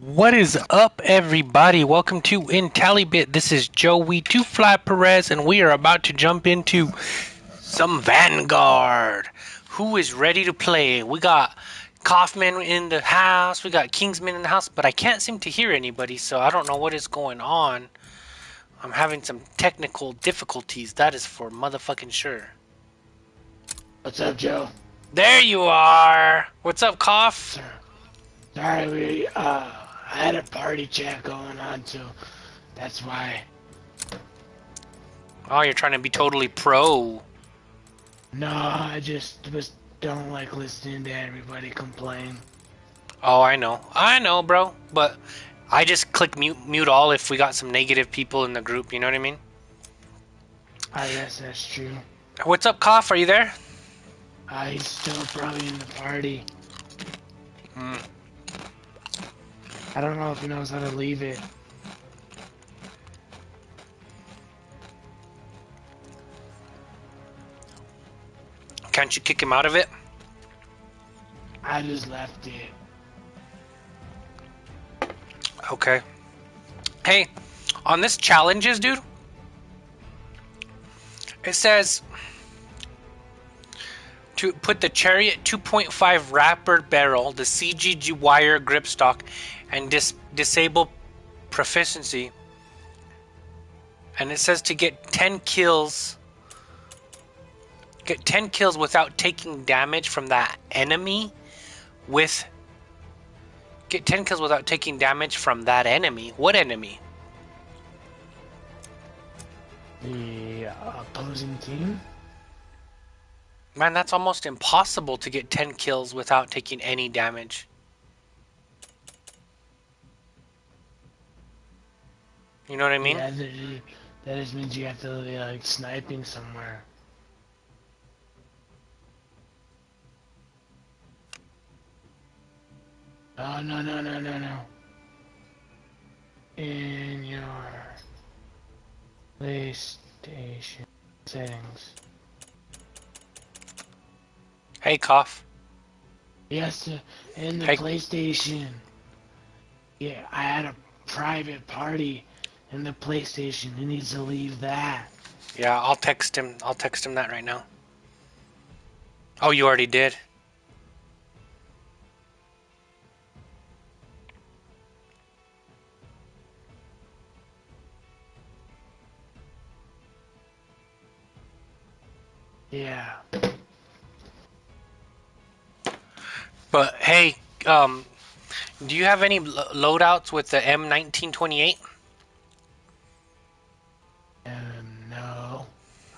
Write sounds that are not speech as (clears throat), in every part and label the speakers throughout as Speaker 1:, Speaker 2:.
Speaker 1: What is up, everybody? Welcome to IntelliBit. This is Joey Two Fly Perez, and we are about to jump into some Vanguard. Who is ready to play? We got Kaufman in the house, we got Kingsman in the house, but I can't seem to hear anybody, so I don't know what is going on. I'm having some technical difficulties, that is for motherfucking sure.
Speaker 2: What's up, Joe?
Speaker 1: There you are! What's up, Cough?
Speaker 2: Sorry, we, uh, I had a party chat going on, so that's why.
Speaker 1: Oh, you're trying to be totally pro.
Speaker 2: No, I just was don't like listening to everybody complain.
Speaker 1: Oh, I know. I know, bro. But I just click mute mute all if we got some negative people in the group, you know what I mean?
Speaker 2: I guess that's true.
Speaker 1: What's up, Cough? Are you there?
Speaker 2: Uh, he's still probably in the party.
Speaker 1: Hmm.
Speaker 2: I don't know if he knows how to leave it.
Speaker 1: Can't you kick him out of it?
Speaker 2: I just left it.
Speaker 1: Okay. Hey, on this challenges, dude, it says to put the Chariot 2.5 wrapper barrel, the CGG wire grip stock, and dis disable proficiency. And it says to get 10 kills. Get 10 kills without taking damage from that enemy with get 10 kills without taking damage from that enemy. What enemy?
Speaker 2: The uh, opposing team?
Speaker 1: Man, that's almost impossible to get 10 kills without taking any damage. You know what I mean?
Speaker 2: Yeah, that, just means you have to be like sniping somewhere. Oh, no, no, no, no, no. In your PlayStation settings.
Speaker 1: Hey, Cough.
Speaker 2: Yes, in the
Speaker 1: Hey.
Speaker 2: PlayStation. Yeah, I had a private party in the PlayStation. He needs to leave that.
Speaker 1: Yeah, I'll text him. I'll text him that right now. Oh, you already did?
Speaker 2: Yeah.
Speaker 1: But hey, um, do you have any loadouts with the M1928?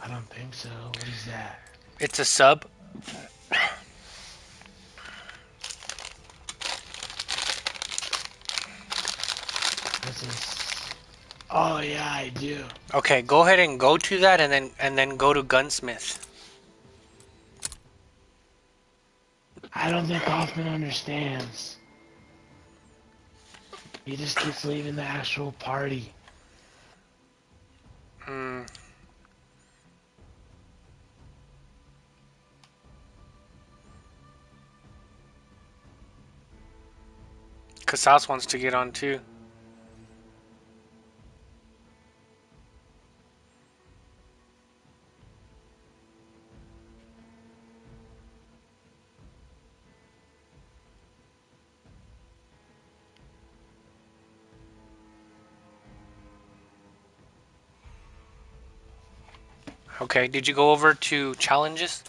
Speaker 2: I don't think so. What is that?
Speaker 1: It's a sub.
Speaker 2: Oh yeah, I do.
Speaker 1: Okay, go ahead and go to that, and then and then go to gunsmith.
Speaker 2: I don't think Hoffman understands. He just keeps leaving the actual party.
Speaker 1: Hmm. Casas wants to get on too. Okay, did you go over to challenges?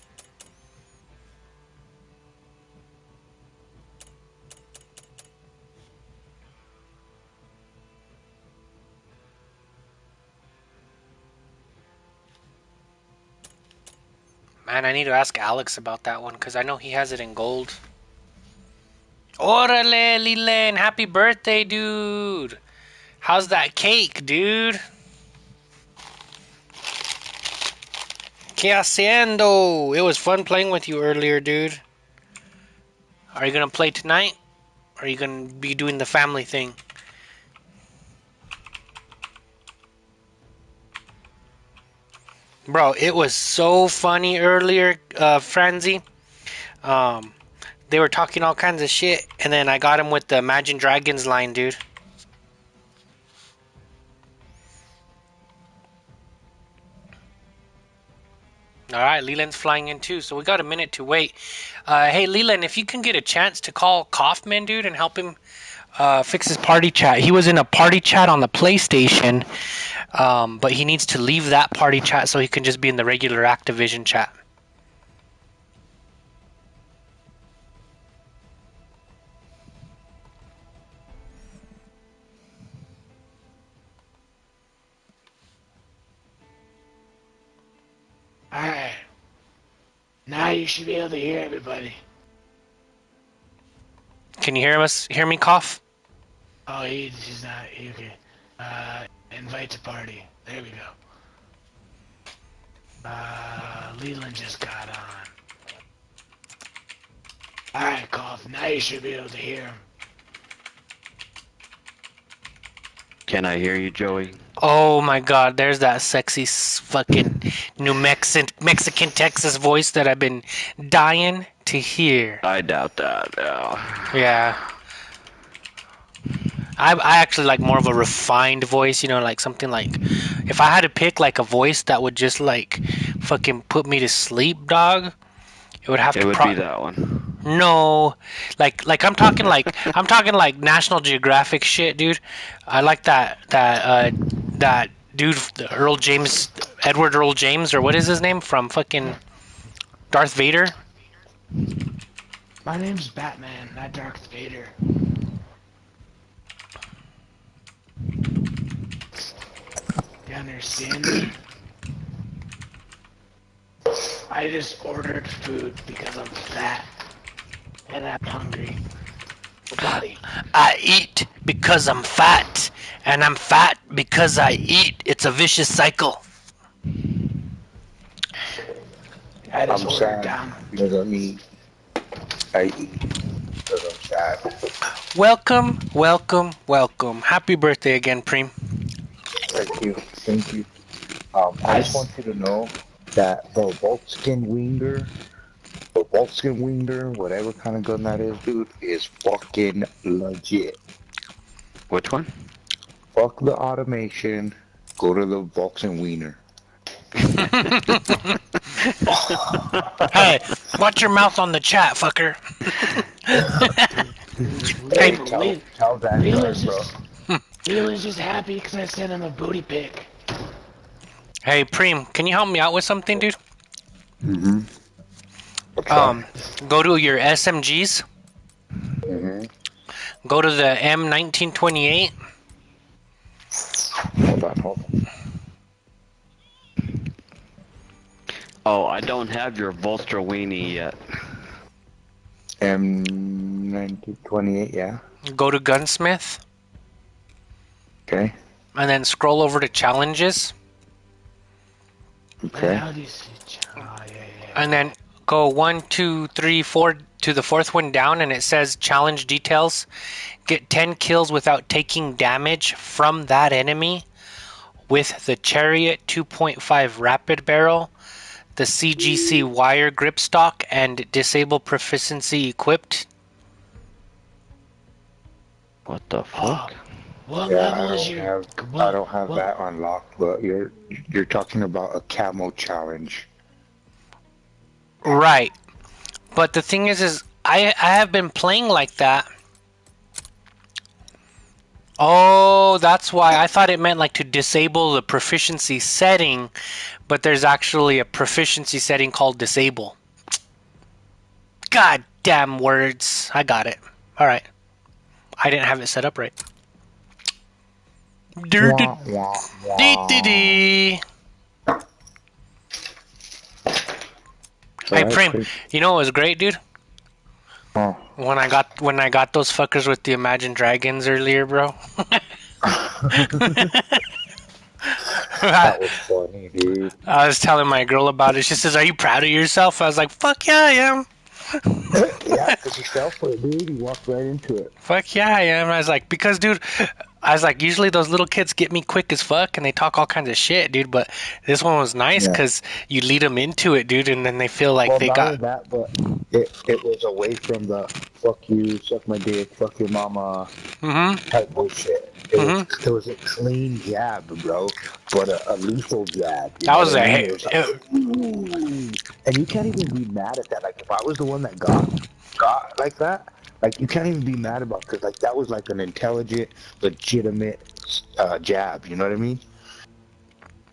Speaker 1: Man, I need to ask Alex about that one because I know he has it in gold. Orale, Lilen, happy birthday, dude. How's that cake, dude? ¿Qué haciendo? It was fun playing with you earlier, dude. Are you gonna play tonight? Or are you gonna be doing the family thing? Bro, it was so funny earlier, uh, Franzi. Um, they were talking all kinds of shit, and then I got him with the Imagine Dragons line, dude. All right, Leland's flying in too, so we got a minute to wait. Uh, hey, Leland, if you can get a chance to call Kaufman, dude, and help him uh, fix his party chat. He was in a party chat on the PlayStation, um, but he needs to leave that party chat so he can just be in the regular Activision chat.
Speaker 2: Alright. Now you should be able to hear everybody.
Speaker 1: Can you hear us? Hear me cough?
Speaker 2: Oh, he, he's not. He, okay. Uh, invite to party. There we go. Uh, Leland just got on. Alright, Cough. Now you should be able to hear him.
Speaker 3: Can I hear you, Joey?
Speaker 1: Oh my God! There's that sexy fucking New Mexican Mexican Texas voice that I've been dying to hear.
Speaker 3: I doubt that. Yeah.
Speaker 1: Yeah. I, I actually like more of a refined voice, you know, like something like if I had to pick like a voice that would just like fucking put me to sleep, dog, it would have
Speaker 3: It
Speaker 1: to
Speaker 3: would
Speaker 1: pro-
Speaker 3: be that one.
Speaker 1: No, like like I'm talking like I'm talking like National Geographic shit, dude. I like that that uh that dude Earl James Edward Earl James or what is his name from fucking Darth Vader.
Speaker 2: My name's Batman, not Darth Vader. You understand me? I just ordered food because I'm fat and I'm hungry. Body.
Speaker 1: I eat because I'm fat, and I'm fat because I eat. It's a vicious cycle.
Speaker 2: I just
Speaker 4: I'm
Speaker 2: ordered
Speaker 4: sad
Speaker 2: down.
Speaker 4: because I eat. I eat because I'm sad.
Speaker 1: Welcome, welcome, welcome. Happy birthday again, Preem.
Speaker 4: Thank you. Thank you. Um, I just want you to know that the Volkswagen Winger, the Volkswagen Winger, whatever kind of gun that is, dude, is fucking legit.
Speaker 3: Which one?
Speaker 4: Fuck the automation. Go to the Volkswagen Wiener. (laughs)
Speaker 1: Hey, watch your mouth on the chat, fucker. (laughs) (laughs)
Speaker 4: Hey,
Speaker 2: Le-
Speaker 4: tell,
Speaker 2: Le-
Speaker 4: tell that
Speaker 2: Leland's
Speaker 4: bro.
Speaker 2: just, Leland's just happy because I sent him a booty pic.
Speaker 1: Hey, Preem, can you help me out with something, dude?
Speaker 4: Mm-hmm.
Speaker 1: Um, go to your SMGs.
Speaker 4: Mm-hmm.
Speaker 1: Go to the M1928.
Speaker 4: Hold on, hold on.
Speaker 3: Oh, I don't have your Volstra weenie yet.
Speaker 4: M1928, yeah.
Speaker 1: Go to Gunsmith,
Speaker 4: Okay.
Speaker 1: and then scroll over to Challenges,
Speaker 4: Okay.
Speaker 2: How do you see? Oh, yeah, yeah.
Speaker 1: and then go one, two, three, four to the fourth one down, and it says Challenge Details. Get 10 kills without taking damage from that enemy with the Chariot 2.5 Rapid Barrel, the CGC Wire Grip Stock, and Disable Proficiency equipped.
Speaker 3: What the fuck?
Speaker 2: What
Speaker 4: Yeah,
Speaker 2: level
Speaker 4: I
Speaker 2: is
Speaker 4: don't
Speaker 2: your?
Speaker 4: have,
Speaker 2: what-
Speaker 4: I don't have
Speaker 2: what-
Speaker 4: that unlocked, but you're you're talking about a camo challenge.
Speaker 1: Right. But the thing is, is I I have been playing like that. Oh, that's why I thought it meant like to disable the proficiency setting, but there's actually a proficiency setting called disable. God damn words! I got it. All right. I didn't have it set up right. Dee dee dee. Hey,
Speaker 4: Preem,
Speaker 1: you know what was great, dude?
Speaker 4: Oh,
Speaker 1: When I got when I got those fuckers with the Imagine Dragons earlier, bro. (laughs)
Speaker 4: that was funny, dude.
Speaker 1: I was telling my girl about it. She says, "Are you proud of yourself?" I was like, "Fuck yeah, I am. (laughs)
Speaker 4: yeah, because he fell for it, dude. He walked right into it.
Speaker 1: Fuck yeah, I am." I was like, "Because, dude, I was like, usually those little kids get me quick as fuck, and they talk all kinds of shit, dude. But this one was nice
Speaker 4: Yeah.
Speaker 1: because you lead them into it, dude, and then they feel like
Speaker 4: well,
Speaker 1: they
Speaker 4: not
Speaker 1: got.
Speaker 4: only that, but it it was away from the "fuck you, suck my dick, fuck your mama"
Speaker 1: hmm
Speaker 4: type bullshit. It, was,
Speaker 1: Mm-hmm.
Speaker 4: it was a clean jab, bro, but a, a lethal jab.
Speaker 1: That was
Speaker 4: a
Speaker 1: a
Speaker 4: I mean?
Speaker 1: hit.
Speaker 4: Was like, and you can't even be mad at that. Like if I was the one that got got like that, like you can't even be mad about because like that was like an intelligent, legitimate uh, jab. You know what I mean?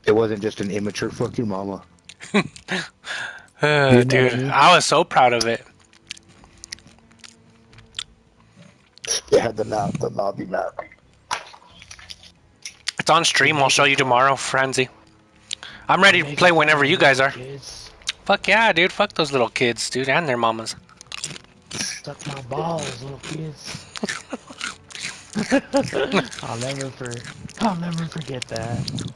Speaker 4: It wasn't just an immature "fuck your mama." (laughs)
Speaker 1: Uh,
Speaker 4: You know what I
Speaker 1: dude,
Speaker 4: mean?
Speaker 1: I was so proud of it.
Speaker 4: It had the mouth, the naughty mouth.
Speaker 1: It's on stream. I'll show you tomorrow, Frenzy. I'm ready to play whenever you guys are. Fuck yeah, dude. Fuck those little kids, dude, and their mamas.
Speaker 2: Suck my balls, little kids. (laughs) I'll never for, I'll never forget that.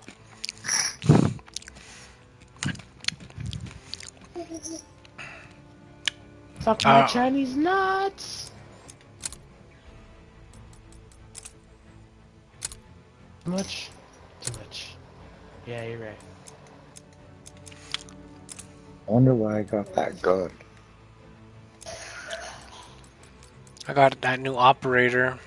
Speaker 2: Fuck my
Speaker 1: Uh,
Speaker 2: Chinese nuts. Too much? Too much. Yeah, you're right.
Speaker 4: I wonder why I got that gun.
Speaker 1: I got that new operator.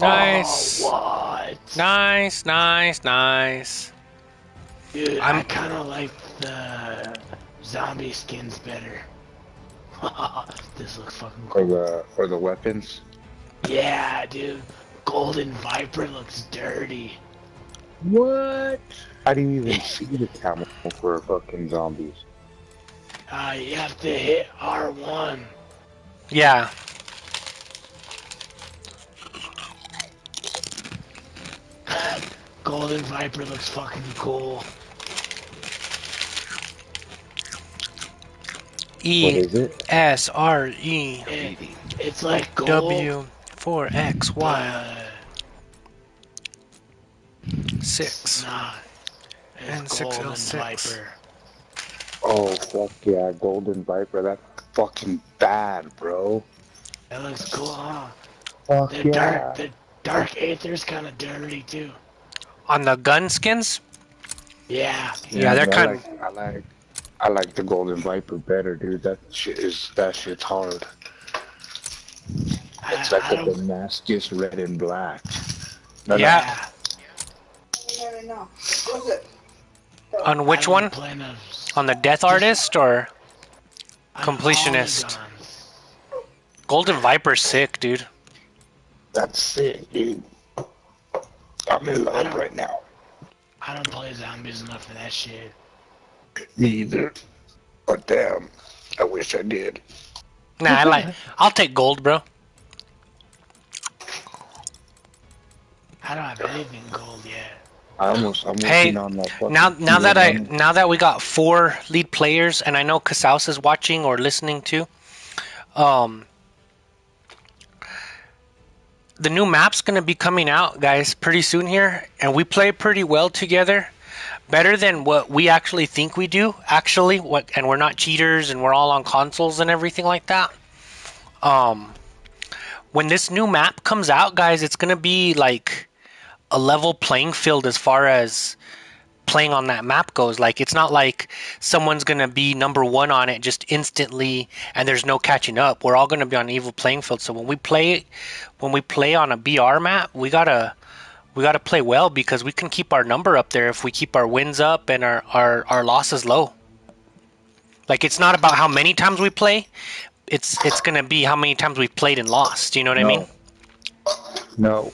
Speaker 1: Oh, nice.
Speaker 2: What?
Speaker 1: Nice, nice, nice.
Speaker 2: Dude,
Speaker 1: I'm-
Speaker 2: I kind of like the zombie skins better. (laughs) this looks fucking
Speaker 4: For
Speaker 2: cool.
Speaker 4: the for the weapons.
Speaker 2: Yeah, dude. Golden Viper looks dirty.
Speaker 4: What? I didn't even (laughs) see the camel for fucking zombies.
Speaker 2: Uh, you have to hit R1.
Speaker 1: Yeah. (laughs)
Speaker 2: Golden Viper looks fucking cool.
Speaker 4: What
Speaker 1: E
Speaker 4: it?
Speaker 1: S R E
Speaker 2: It, it's like gold.
Speaker 1: W four X Y six
Speaker 2: Nah.
Speaker 1: And
Speaker 2: It's
Speaker 1: 6L6.
Speaker 2: Viper.
Speaker 4: Oh fuck yeah, Golden Viper. That's fucking bad, bro.
Speaker 2: That looks cool, huh?
Speaker 4: Fuck
Speaker 2: The
Speaker 4: yeah.
Speaker 2: dark, the dark aether's kind of dirty too.
Speaker 1: On the gun skins?
Speaker 2: Yeah.
Speaker 1: Yeah, they're kind-
Speaker 4: of... like, I like I like the Golden Viper better, dude. That shit is that shit's hard.
Speaker 2: I,
Speaker 4: It's like
Speaker 2: I
Speaker 4: a
Speaker 2: don't,
Speaker 4: Damascus red and black. No, no,
Speaker 1: Yeah.
Speaker 2: yeah.
Speaker 1: On which
Speaker 2: I don't
Speaker 1: one?
Speaker 2: Plan on-
Speaker 1: On the Death Artist or
Speaker 2: on all the
Speaker 1: Completionist. Golden Viper, sick, dude.
Speaker 4: That's sick, dude. I'm in love right now.
Speaker 2: I don't play zombies enough for that shit.
Speaker 4: Me either. But damn, I wish I did.
Speaker 1: Nah, I like. I'll take gold, bro.
Speaker 2: I don't have anything gold yet.
Speaker 4: I almost I'm
Speaker 1: Hey,
Speaker 4: on that.
Speaker 1: Now, now that I
Speaker 4: T100.
Speaker 1: now that we got four lead players, and I know Casaus is watching or listening too. Um, the new map's gonna be coming out, guys, pretty soon here, and we play pretty well together, better than what we actually think we do. Actually, what and we're not cheaters, and we're all on consoles and everything like that. Um, when this new map comes out, guys, it's gonna be like a level playing field as far as playing on that map goes. Like it's not like someone's gonna be number one on it just instantly and there's no catching up. We're all gonna be on an evil playing field. So when we play when we play on a BR map, we gotta we gotta play well because we can keep our number up there if we keep our wins up and our, our, our losses low. Like it's not about how many times we play. It's it's gonna be how many times we've played and lost. You know what I mean?
Speaker 4: No.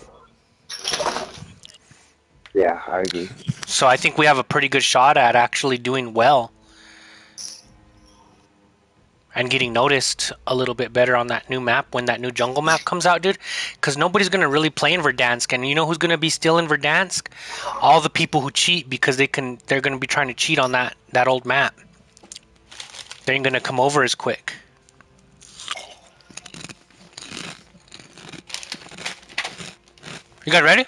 Speaker 4: Yeah, I agree.
Speaker 1: So I think we have a pretty good shot at actually doing well and getting noticed a little bit better on that new map when that new jungle map comes out, dude. Because nobody's gonna really play in Verdansk, and you know who's gonna be still in Verdansk? All the people who cheat because they can. They're gonna be trying to cheat on that that old map. They ain't gonna come over as quick. You guys ready?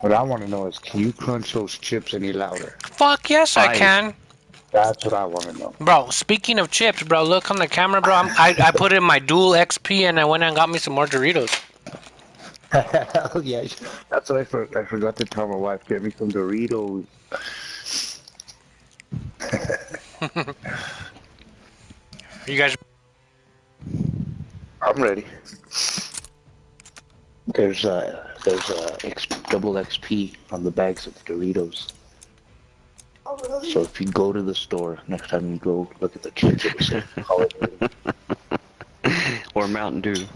Speaker 4: What I want to know is, can you crunch those chips any louder?
Speaker 1: Fuck yes, I
Speaker 3: Five.
Speaker 1: can.
Speaker 4: That's what I want to know.
Speaker 1: Bro, speaking of chips, bro, look on the camera, bro. I'm, I I put in my dual XP and I went and got me some more Doritos.
Speaker 4: Hell (laughs) yeah. That's what I, for, I forgot to tell my wife. Get me some Doritos. (laughs)
Speaker 1: You guys,
Speaker 4: I'm ready. There's uh there's uh X, double XP on the bags of Doritos. So if you go to the store next time you go look at the chips, Call of Duty.
Speaker 3: Or Mountain Dew.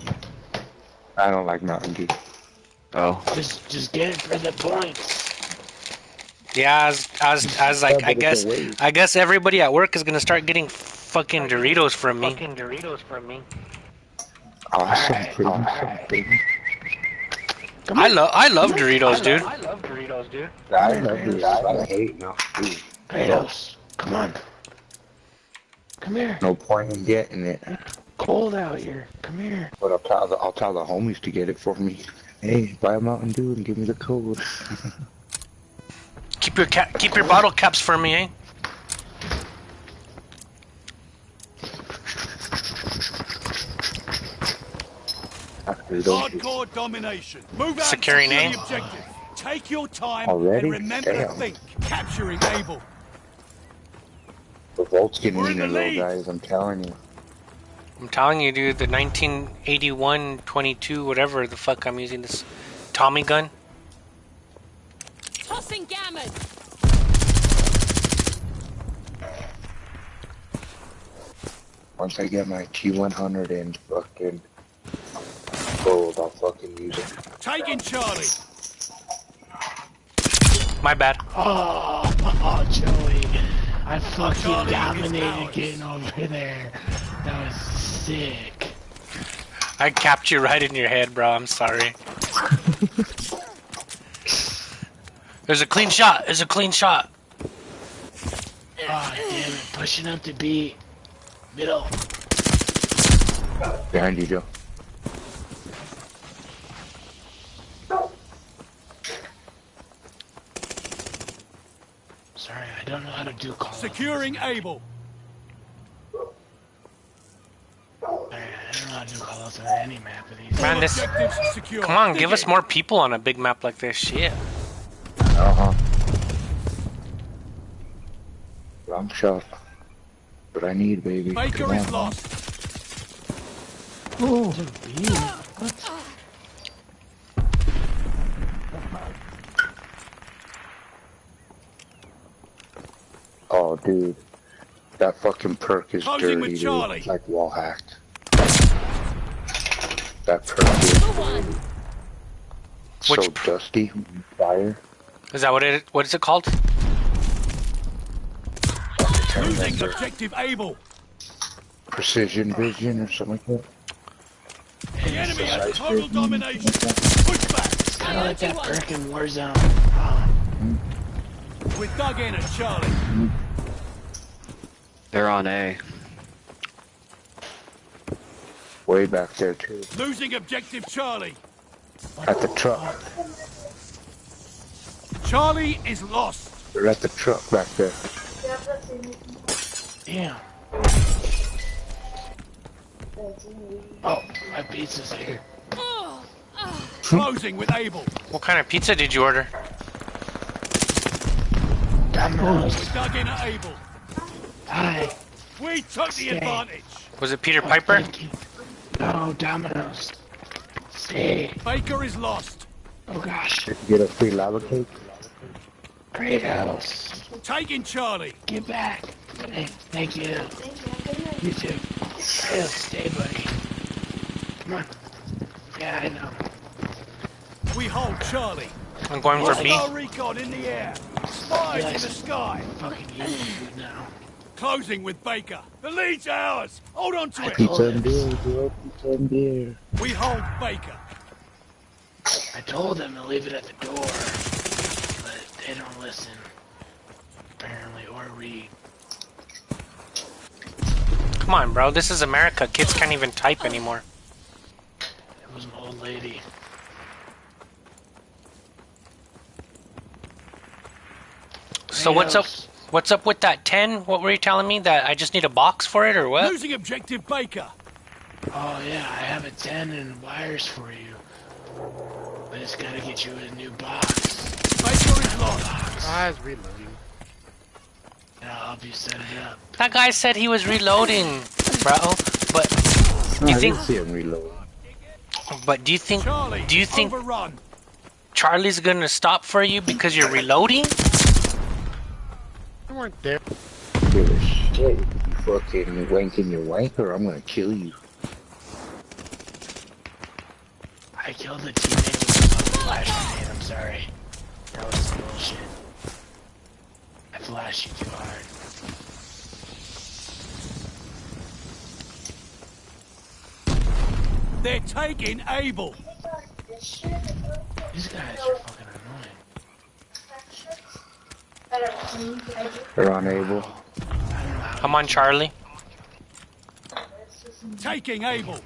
Speaker 4: I don't like Mountain Dew.
Speaker 3: Oh.
Speaker 2: Just, just get it for the points.
Speaker 1: yeah, as as as like
Speaker 4: Yeah,
Speaker 1: I guess
Speaker 4: it's a waste.
Speaker 1: I guess everybody at work is gonna start getting fucking Doritos from me.
Speaker 2: Fucking Doritos from me.
Speaker 4: Awesome,
Speaker 2: Alright,
Speaker 4: baby.
Speaker 2: Alright.
Speaker 4: baby.
Speaker 1: I love I love Doritos, dude.
Speaker 2: I love Doritos, dude.
Speaker 4: I love Doritos. I hate Mountain Dew.
Speaker 2: Kratos, come on. Come here.
Speaker 4: No point in getting it.
Speaker 2: Cold out here. Come here.
Speaker 4: But I'll tell the I'll tell the homies to get it for me. Hey, buy a Mountain Dew and give me the code. (laughs)
Speaker 1: Keep your cap, keep your bottle caps for me, eh?
Speaker 5: Hardcore domination. Move out
Speaker 1: Securing
Speaker 5: and
Speaker 1: A.
Speaker 5: secure the objective. Take your time
Speaker 4: Already?
Speaker 5: and remember
Speaker 4: Damn.
Speaker 5: to think. Capturing Able.
Speaker 4: the Volts getting
Speaker 5: We're in
Speaker 4: leaner
Speaker 5: the
Speaker 4: though,
Speaker 5: lead.
Speaker 4: guys. I'm telling you.
Speaker 1: I'm telling you, dude. The 1981 22 whatever the fuck I'm using this Tommy gun.
Speaker 6: Tossing gammon.
Speaker 4: Once I get my T100 in fucking gold, I'll fucking use it.
Speaker 5: Taking Charlie.
Speaker 1: My bad.
Speaker 2: Oh, (laughs) oh, Joey. I fucking
Speaker 5: Charlie
Speaker 2: dominated getting over there. That was sick.
Speaker 1: I capped you right in your head, bro. I'm sorry. There's a clean shot. There's a clean shot.
Speaker 2: Oh, damn it. Pushing up to B. Middle.
Speaker 4: Behind you, Joe.
Speaker 2: Sorry, I don't know how to do call.
Speaker 5: Securing Able.
Speaker 2: I don't know how to do call outs on any map of these.
Speaker 1: Man, this.
Speaker 5: Secure.
Speaker 1: Come on,
Speaker 5: Dig
Speaker 1: give us more people on a big map like this. Shit.
Speaker 4: Uh huh. Long shot. What I need, baby.
Speaker 5: Baker
Speaker 4: Come
Speaker 5: is
Speaker 4: on.
Speaker 5: lost.
Speaker 2: To B? What?
Speaker 4: Oh, dude. That fucking perk is
Speaker 5: Closing
Speaker 4: dirty,
Speaker 5: with
Speaker 4: dude.
Speaker 5: Charlie.
Speaker 4: It's like wall hacked. That perk is
Speaker 6: The
Speaker 4: so
Speaker 1: Which per-
Speaker 4: dusty. Fire.
Speaker 1: Is that what it? What is it called?
Speaker 5: Losing objective Able.
Speaker 4: Precision vision or something like that.
Speaker 5: The enemy has total
Speaker 4: vision,
Speaker 5: domination.
Speaker 4: something
Speaker 5: Push back.
Speaker 2: Kind of like that perk in Warzone. Oh,
Speaker 5: We dug in at Charlie. Mm-hmm.
Speaker 3: They're on A.
Speaker 4: Way back there, too.
Speaker 5: Losing objective Charlie.
Speaker 4: At the truck.
Speaker 5: Charlie is lost.
Speaker 4: They're at the truck back there.
Speaker 2: damn. Oh, my pizza's here.
Speaker 5: Closing with Able.
Speaker 1: What kind of pizza did you order?
Speaker 2: Domino's.
Speaker 5: We dug in at Able.
Speaker 2: Hi.
Speaker 5: We took the advantage.
Speaker 1: Was it Peter Piper?
Speaker 2: No, Domino's. Stay.
Speaker 5: Baker is lost.
Speaker 2: Oh gosh.
Speaker 4: Did you get a free lava cake?
Speaker 2: Kratos.
Speaker 5: Taking Charlie.
Speaker 2: Get back. Hey, thank you. You too. Kratos, stay, buddy. Come on. Yeah, I know.
Speaker 5: We hold Charlie.
Speaker 1: I'm going for B.
Speaker 5: Hostile recon in the air. Spies in the sky.
Speaker 2: Fucking you you now.
Speaker 5: Closing with Baker. The lead's ours. Hold on to
Speaker 2: I
Speaker 5: it.
Speaker 2: told
Speaker 4: Pizza and
Speaker 2: him.
Speaker 4: beer, bro. Pizza and beer.
Speaker 5: We hold Baker.
Speaker 2: I told them to leave it at the door. But they don't listen. Apparently, or read.
Speaker 1: Come on, bro. This is America. Kids can't even type anymore.
Speaker 2: It was an old lady.
Speaker 1: So what's up?
Speaker 2: Kratos,
Speaker 1: What's up with that 10? What were you telling me? That I just need a box for it or what?
Speaker 5: Losing objective Baker.
Speaker 2: Oh yeah, I have a 10 and wires for you. But it's gotta get you a new box.
Speaker 5: Baker is lost.
Speaker 7: Ah, it's reloading.
Speaker 2: And I'll help you set it up.
Speaker 1: That guy said he was reloading, bro. But do you
Speaker 4: I
Speaker 1: think?
Speaker 4: didn't see him reload.
Speaker 1: But do you think?
Speaker 5: Charlie,
Speaker 1: Do you think
Speaker 5: overrun?
Speaker 1: Charlie's gonna stop for you because you're reloading?
Speaker 7: You weren't there.
Speaker 4: Give a shit. You fucking wanking your wanker, I'm gonna kill you.
Speaker 2: I killed the teammate with a flash grenade, I'm sorry. That was bullshit. I flashed you too hard.
Speaker 5: They're taking Able!
Speaker 2: These guys are fucking annoying.
Speaker 4: They're unable.
Speaker 1: I'm on Charlie.
Speaker 5: Taking Able.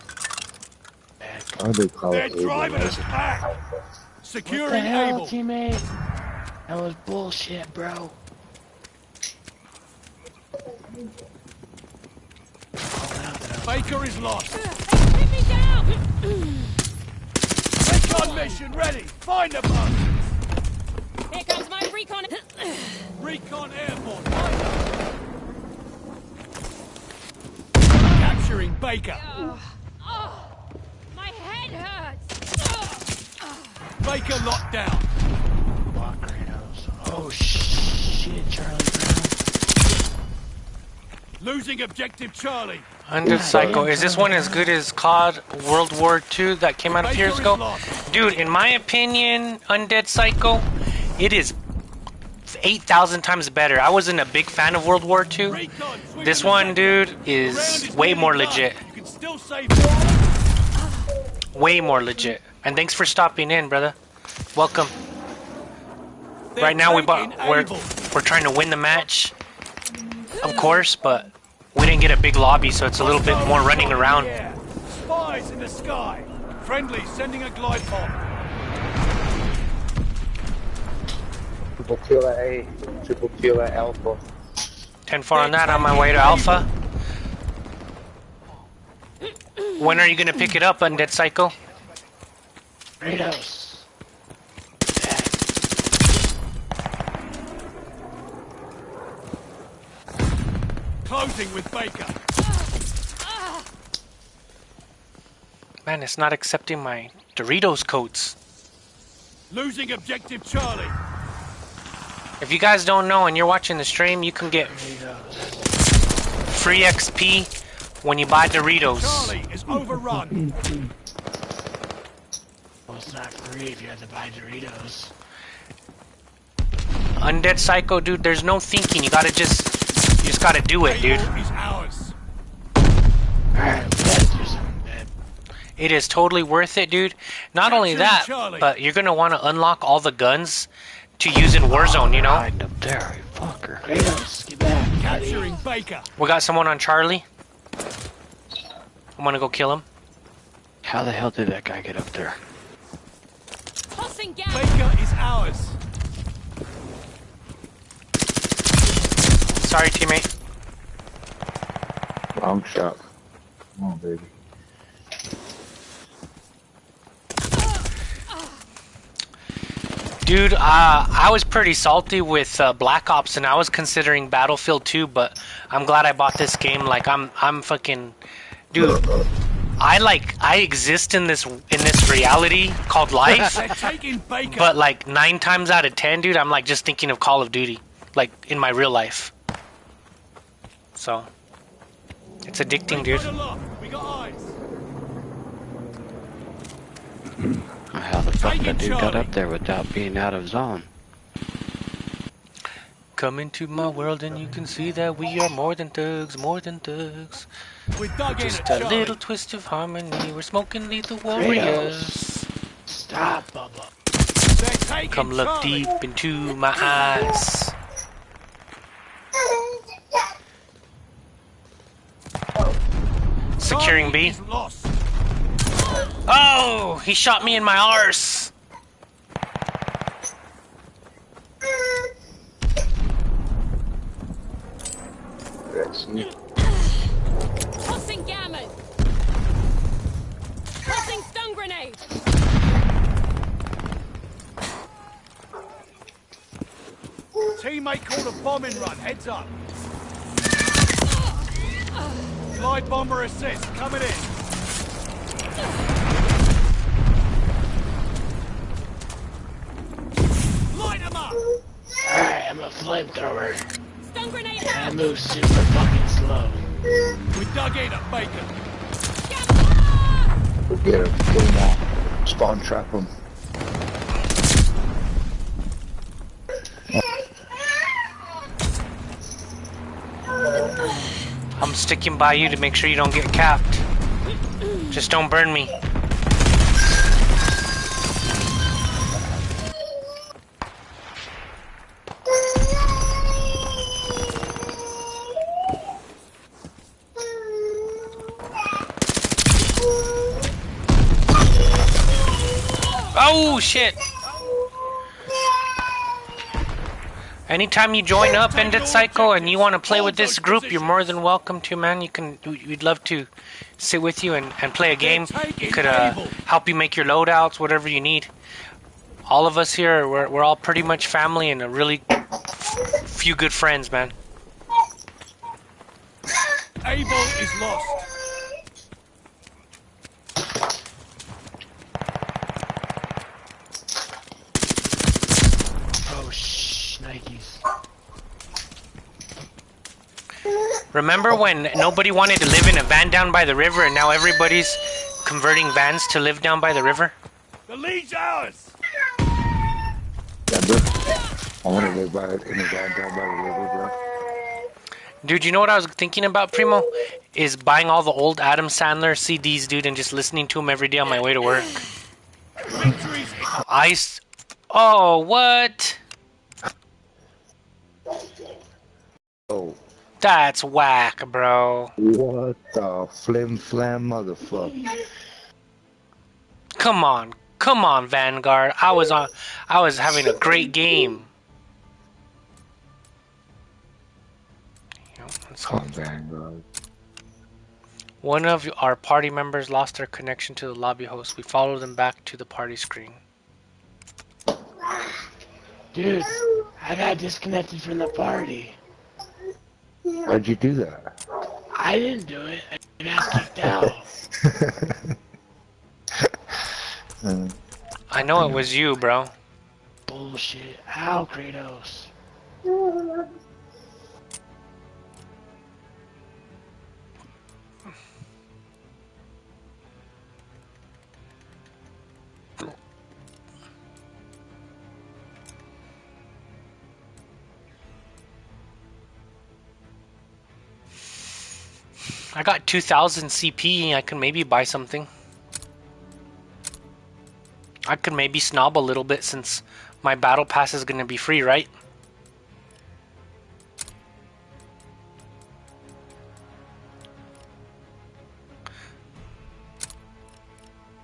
Speaker 2: Bad
Speaker 4: How they call
Speaker 5: They're
Speaker 4: it?
Speaker 5: Driving us
Speaker 4: That's-
Speaker 5: back.
Speaker 2: What the
Speaker 5: Securing
Speaker 2: hell,
Speaker 5: Able.
Speaker 2: teammate? That was bullshit, bro. Call out that I
Speaker 5: Baker is lost.
Speaker 6: Hit me down!
Speaker 5: Recon mission ready. Find the bug.
Speaker 6: Here comes my recon.
Speaker 5: Recon airborne. Find them. Capturing Baker.
Speaker 6: oh, my head hurts.
Speaker 5: Baker locked down.
Speaker 2: walk Kratos. Oh shit, Charlie Brown.
Speaker 5: Losing objective Charlie.
Speaker 1: Undead Psycho. Is this one as good as COD World War II that came out a few years ago? Dude, in my opinion, Undead Psycho, it is 8,000 times better. I wasn't a big fan of World War II. This one, dude, is way more legit. Way more legit. And thanks for stopping in, brother. Welcome. Right now we bought, we're, we're trying to win the match. Of course, but we didn't get a big lobby, so it's a little bit more running around.
Speaker 5: Spies in the sky. Friendly sending a glide bomb.
Speaker 4: Triple kill at A. Triple kill at Alpha.
Speaker 1: 10-4 on that on my way to Alpha. When are you gonna pick it up, Undead Psycho?
Speaker 2: Kratos.
Speaker 5: Closing with Baker.
Speaker 1: Man, it's not accepting my Doritos codes.
Speaker 5: Losing objective Charlie.
Speaker 1: If you guys don't know and you're watching the stream, you can get free XP when you buy Doritos.
Speaker 5: Charlie is overrun.
Speaker 2: Well, it's not free if you have to buy Doritos.
Speaker 1: Undead Psycho, dude, there's no thinking. You gotta just, you just gotta do it, dude.
Speaker 5: Able is ours.
Speaker 2: Alright, we gotta do something, man.
Speaker 1: It is totally worth it, dude. Not only that, but you're gonna want to unlock all the guns to use in Warzone. You know,
Speaker 3: Hiding up there, fucker.
Speaker 2: Kratos, get back.
Speaker 5: Capturing Baker.
Speaker 1: we got someone on Charlie. I'm gonna go kill him.
Speaker 3: How the hell did that guy get up there?
Speaker 6: Tossing gas.
Speaker 5: Baker is ours.
Speaker 1: Sorry, teammate.
Speaker 4: Long shot. Come on, baby.
Speaker 1: Dude, uh, I was pretty salty with uh, Black Ops, and I was considering Battlefield 2, but I'm glad I bought this game. Like, I'm, I'm fucking, dude. I like, I exist in this, in this reality called life. (laughs)
Speaker 5: They're taking Baker.
Speaker 1: But like nine times out of ten, dude, I'm like just thinking of Call of Duty, like in my real life. So it's addicting, dude. (clears throat)
Speaker 5: Got a lock. We got eyes.
Speaker 3: How the fuck
Speaker 5: Taking
Speaker 3: that dude got up there without being out of zone?
Speaker 1: Come into my world and you can see that we are more than thugs, more than thugs.
Speaker 5: We dug in
Speaker 1: Just
Speaker 5: at
Speaker 1: a
Speaker 5: Charlie.
Speaker 1: little twist of harmony. We're smoking lethal warriors.
Speaker 2: Stop, Bubba.
Speaker 1: Come look
Speaker 5: Charlie.
Speaker 1: deep into my eyes. Securing
Speaker 5: Charlie
Speaker 1: B.
Speaker 5: is lost.
Speaker 1: Oh, he shot me in my arse.
Speaker 4: I see.
Speaker 6: Tossing gammon. Tossing stun grenade.
Speaker 5: Teammate called a bombing run. Heads up. Glide bomber assist. Coming in.
Speaker 2: Alright, I'm a flamethrower.
Speaker 6: Stun grenade
Speaker 2: I move super fucking slow.
Speaker 5: We dug in at Baker.
Speaker 6: Gamma!
Speaker 4: We'll get him. Get him out. Spawn trap him.
Speaker 1: I'm sticking by you to make sure you don't get capped. Just don't burn me. Anytime you join up Undead Psycho and you want to play with this group, you're more than welcome to, man. You can, we'd love to sit with you and, and play a game. We could uh, help you make your loadouts, whatever you need. All of us here, we're, we're all pretty much family and a really few good friends, man.
Speaker 5: Able is lost.
Speaker 1: Remember oh. when nobody wanted to live in a van down by the river and now everybody's converting vans to live down by the river?
Speaker 5: The lead's ours.
Speaker 4: Yeah, bro. I want to live by in the van down by the river, bro.
Speaker 1: Dude, you know what I was thinking about, Primo? Is buying all the old Adam Sandler CDs, dude, and just listening to them every day on my way to work.
Speaker 5: Victory's
Speaker 1: I. s- Oh, what?
Speaker 4: Oh,
Speaker 1: That's whack, bro.
Speaker 4: what the flim flam motherfucker.
Speaker 1: Come on, come on, Vanguard. I was on. I was having a great game. You know,
Speaker 4: Come on, Vanguard.
Speaker 1: One of our party members lost their connection to the lobby host. We followed them back to the party screen.
Speaker 2: Dude, I got disconnected from the party.
Speaker 4: Why'd you do that?
Speaker 2: I didn't do it. I got kicked out.
Speaker 1: I know it was you, bro.
Speaker 2: Bullshit. Ow, Kratos. (laughs)
Speaker 1: I got 2000 CP. I can maybe buy something. I could maybe snob a little bit since my battle pass is going to be free, right?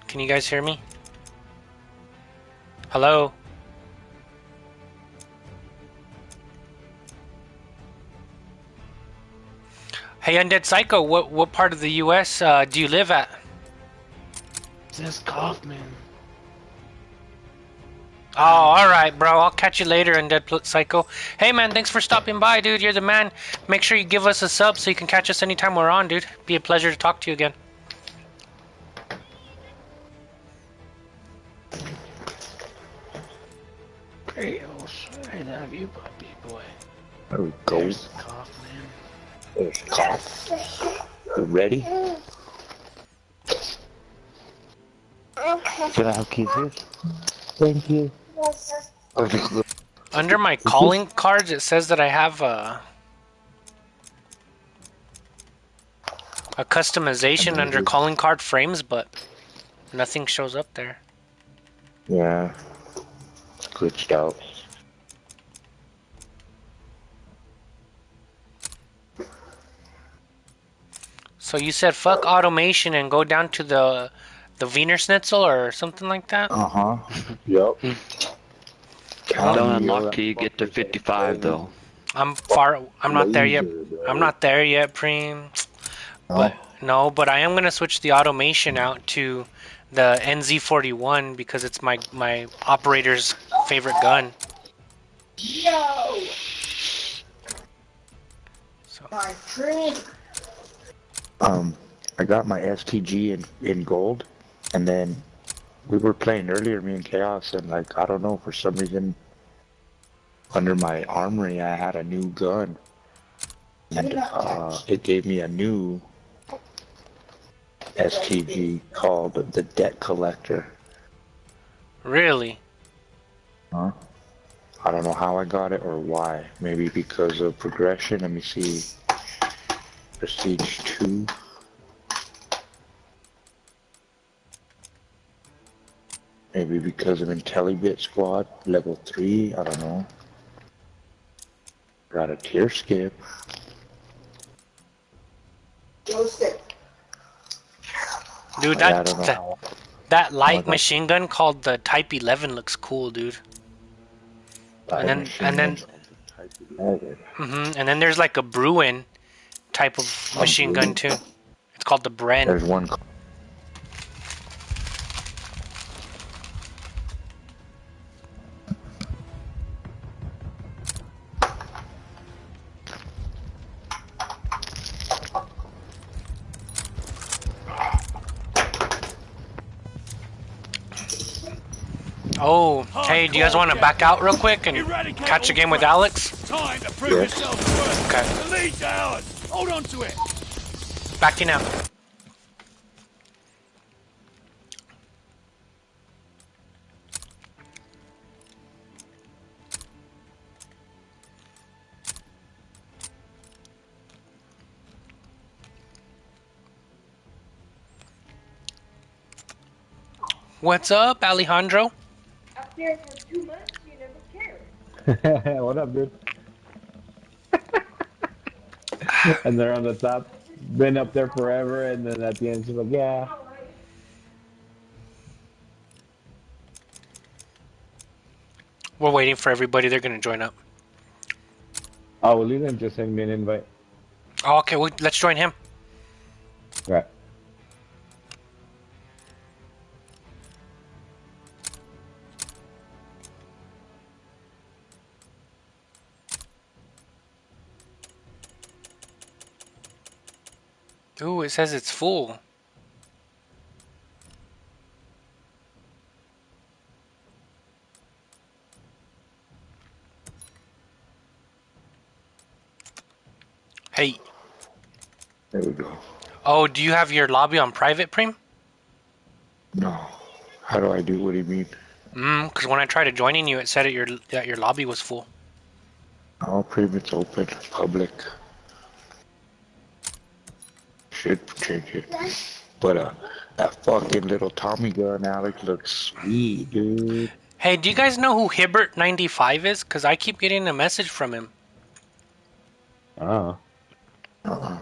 Speaker 1: Can you guys hear me? Hello? Hey, Undead Psycho, what what part of the U.S. Uh, do you live at?
Speaker 2: Says Kaufman.
Speaker 1: Oh, all right, bro. I'll catch you later, Undead Pl- Psycho. Hey, man, thanks for stopping by, dude. You're the man. Make sure you give us a sub so you can catch us anytime we're on, dude. Be a pleasure to talk to you again.
Speaker 2: Kratos. I love you, puppy boy.
Speaker 4: there we go.
Speaker 2: There's Kaufman.
Speaker 4: There's. You ready? Can I have kisses? Thank you.
Speaker 1: Under my calling cards, it says that I have a a customization under calling card frames, but nothing shows up there.
Speaker 4: Yeah. It's glitched out.
Speaker 1: So you said fuck automation and go down to the the Wiener Schnitzel or something like that.
Speaker 4: Uh huh. yep.
Speaker 3: Don't unlock till you get to 55 though.
Speaker 1: I'm far. I'm not there yet. I'm not there yet, Preem. But no, but I am gonna switch the automation out to the NZ41 because it's my my operator's favorite gun.
Speaker 7: Yo,
Speaker 1: So
Speaker 7: my friend.
Speaker 4: Um, I got my STG in in gold, and then we were playing earlier, me and Chaos, and like I don't know for some reason, under my armory I had a new gun, and uh, it gave me a new STG called the Debt Collector.
Speaker 1: really,
Speaker 4: Huh? I don't know how I got it or why. Maybe because of progression. Let me see. Prestige 2. Maybe because of IntelliBit Squad, level 3, I don't know. Got a tier skip.
Speaker 1: Dude, that that, that light
Speaker 4: that-
Speaker 1: machine gun called the Type 11 looks cool, dude. and then- and then- hmm And then there's like a Bruin type of machine gun too. It's called the Bren.
Speaker 4: There's one.
Speaker 1: Oh, hey, do you guys want to back out real quick and catch a game with. Alex?
Speaker 5: Time to prove
Speaker 4: Yes.
Speaker 5: yourself worth.
Speaker 1: Okay.
Speaker 5: The lead's ours. Hold on to it.
Speaker 1: Backing out. What's up, Alejandro?
Speaker 7: Up there for two months, you never cared. (laughs)
Speaker 8: what up, dude? (laughs) and they're on the top. Been up there forever, and then at the end, she's like, yeah.
Speaker 1: We're waiting for everybody. They're gonna join up.
Speaker 8: Oh, well, Leland just send me an invite.
Speaker 1: Oh, okay, well, let's join him.
Speaker 8: Right.
Speaker 1: Ooh, it says it's full. Hey,
Speaker 4: There we go.
Speaker 1: oh, do you have your lobby on private, Preem?
Speaker 4: No. How do I do? What do you mean?
Speaker 1: Mm, because when I tried to joining you, it said that your that your lobby was full.
Speaker 4: All private's open, public. Should change it. But uh, that fucking little Tommy gun, Alex, looks sweet, dude.
Speaker 1: Hey, do you guys know who Hibbert95 is? Because I keep getting a message from him.
Speaker 8: Oh.
Speaker 4: Uh-uh.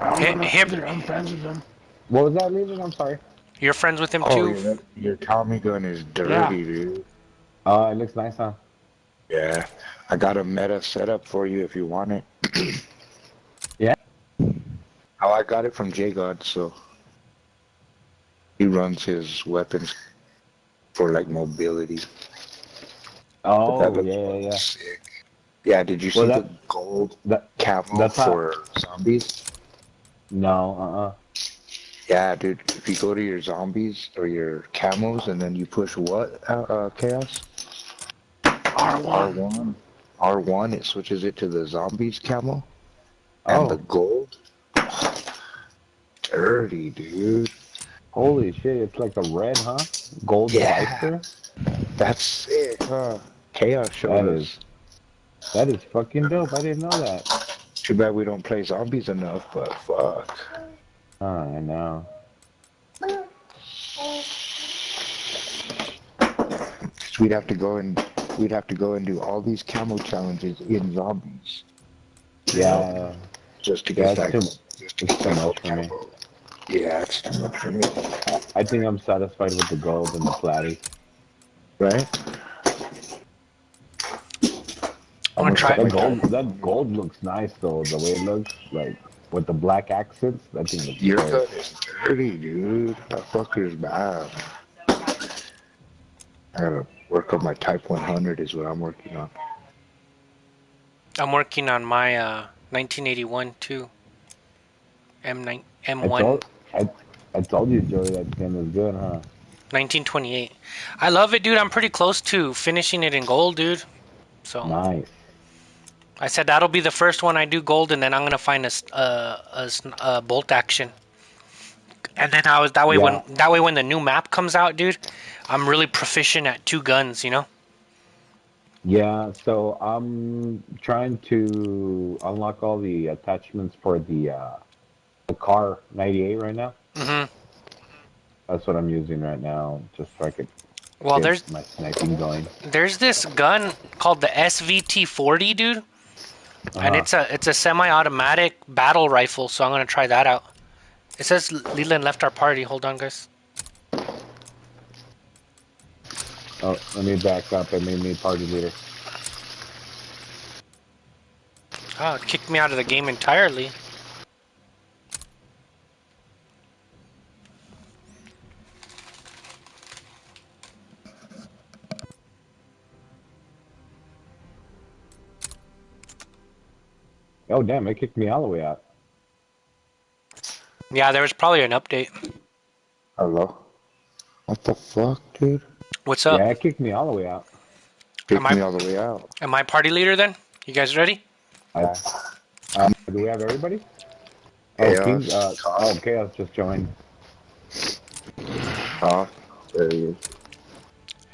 Speaker 1: Hi-
Speaker 2: I'm, friends with them.
Speaker 8: What was that, Leland? I'm sorry.
Speaker 1: You're friends with him
Speaker 4: Oh,
Speaker 1: too?
Speaker 4: your, your Tommy gun is dirty,
Speaker 2: Yeah.
Speaker 4: dude.
Speaker 8: Oh, it looks nice, huh?
Speaker 4: Yeah. I got a meta setup for you if you want it. (clears throat)
Speaker 8: Yeah?
Speaker 4: Oh, I got it from J God, so he runs his weapons for like mobility.
Speaker 8: Oh, yeah, yeah, yeah.
Speaker 4: Sick. Yeah, did you see
Speaker 8: Well,
Speaker 4: the gold
Speaker 8: That,
Speaker 4: camo
Speaker 8: that's how-
Speaker 4: for zombies?
Speaker 8: no, uh-uh.
Speaker 4: Yeah, dude. If you go to your zombies or your camos and then you push what, uh, uh chaos?
Speaker 2: R1.
Speaker 4: R1. R1, it switches it to the zombies camo. And
Speaker 8: Oh.
Speaker 4: the gold. Dirty, dude.
Speaker 8: Holy shit, it's like a red, huh? Gold
Speaker 4: Yeah. That's sick, huh? Chaos showed
Speaker 8: That is- That is fucking dope. I didn't know that.
Speaker 4: Too bad we don't play zombies enough, but fuck.
Speaker 8: Oh, I know.
Speaker 4: we'd have to go and we'd have to go and do all these camo challenges in zombies
Speaker 8: Yeah,
Speaker 4: just to
Speaker 8: Yeah,
Speaker 4: get that.
Speaker 8: it's
Speaker 4: just to get
Speaker 8: too
Speaker 4: that
Speaker 8: much for me.
Speaker 4: camo. Yeah, it's too much for me.
Speaker 8: I think I'm satisfied with the gold and the platy.
Speaker 4: Right?
Speaker 1: I'm gonna try
Speaker 8: That
Speaker 1: it.
Speaker 8: gold, that gold looks nice though. The way it looks, like with the black accents, that thing looks
Speaker 4: Your
Speaker 8: great.
Speaker 4: gun is dirty, dude. That fucker's bad. I gotta work on my Type 100 is what I'm working on.
Speaker 1: I'm working on my uh, 1981 too. M9,
Speaker 8: I
Speaker 1: M1,
Speaker 8: told, I, I told you, Joey, that gun was good, huh?
Speaker 1: 1928. I love it, dude. I'm pretty close to finishing it in gold, dude. So
Speaker 8: Nice.
Speaker 1: I said that'll be the first one I do gold, and then I'm gonna find a uh, a, s- a bolt action. And then I was that way when that way when the new map comes out, dude, I'm really proficient at two guns. You know.
Speaker 8: Yeah, so I'm trying to unlock all the attachments for the uh, the car 98 right now.
Speaker 1: hmm
Speaker 8: That's what I'm using right now, just so I could
Speaker 1: Well,
Speaker 8: get
Speaker 1: there's
Speaker 8: my sniping going.
Speaker 1: there's this gun called the SVT-40, dude, and
Speaker 8: Uh-huh.
Speaker 1: it's a it's a semi-automatic battle rifle. So I'm gonna try that out. It says Leland left our party. Hold on, guys.
Speaker 8: Oh, let me back up. I made me party leader.
Speaker 1: Oh, it kicked me out of the game entirely.
Speaker 8: Oh, damn, it kicked me all the way out.
Speaker 1: Yeah, there was probably an update.
Speaker 4: Hello? What the fuck, dude?
Speaker 1: What's up?
Speaker 8: Yeah, it kicked me all the way out.
Speaker 4: Kicked
Speaker 1: Am I-
Speaker 4: me all the way out.
Speaker 1: Am I party leader then? You guys ready?
Speaker 8: I, um, do we have everybody? Oh,
Speaker 4: Chaos.
Speaker 8: Uh, oh, Chaos just joined.
Speaker 4: Huh? There he is.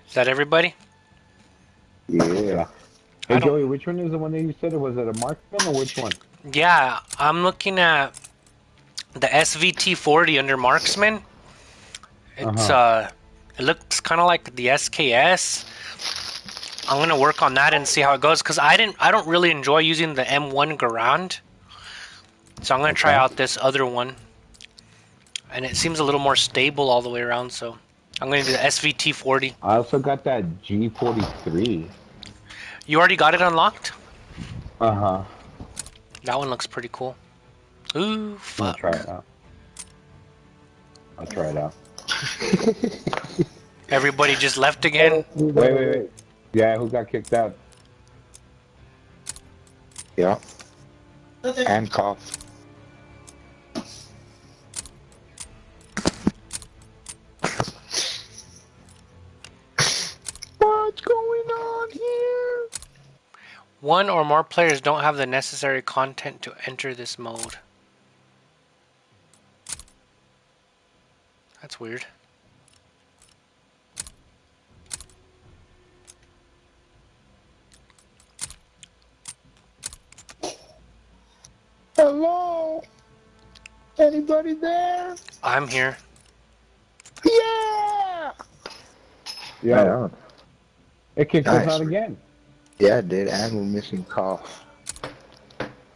Speaker 1: Is that everybody?
Speaker 4: Yeah.
Speaker 8: Hey, Joey, which one is the one that you said? Or was it a marksman or which one?
Speaker 1: Yeah, I'm looking at the SVT-40 under marksman. It's
Speaker 8: Uh-huh.
Speaker 1: uh, it looks kind of like the SKS. I'm gonna work on that and see how it goes because I didn't, I don't really enjoy using the M1 Garand. So I'm gonna try out this other one, and it seems a little more stable all the way around. So I'm gonna do the SVT-40.
Speaker 8: I also got that G43.
Speaker 1: You already got it unlocked?
Speaker 8: Uh huh.
Speaker 1: That one looks pretty cool. Ooh,
Speaker 8: I'll
Speaker 1: fuck.
Speaker 8: try it out. I'll try it out. (laughs)
Speaker 1: Everybody just left again.
Speaker 8: Wait, wait, wait. Yeah, who got kicked out?
Speaker 4: Yeah. And cough.
Speaker 1: One or more players don't have the necessary content to enter this mode. That's weird.
Speaker 4: Hello? Anybody there?
Speaker 1: I'm here.
Speaker 4: Yeah!
Speaker 8: Yeah, it kicked us out again.
Speaker 4: Yeah, it did. And we're missing cough.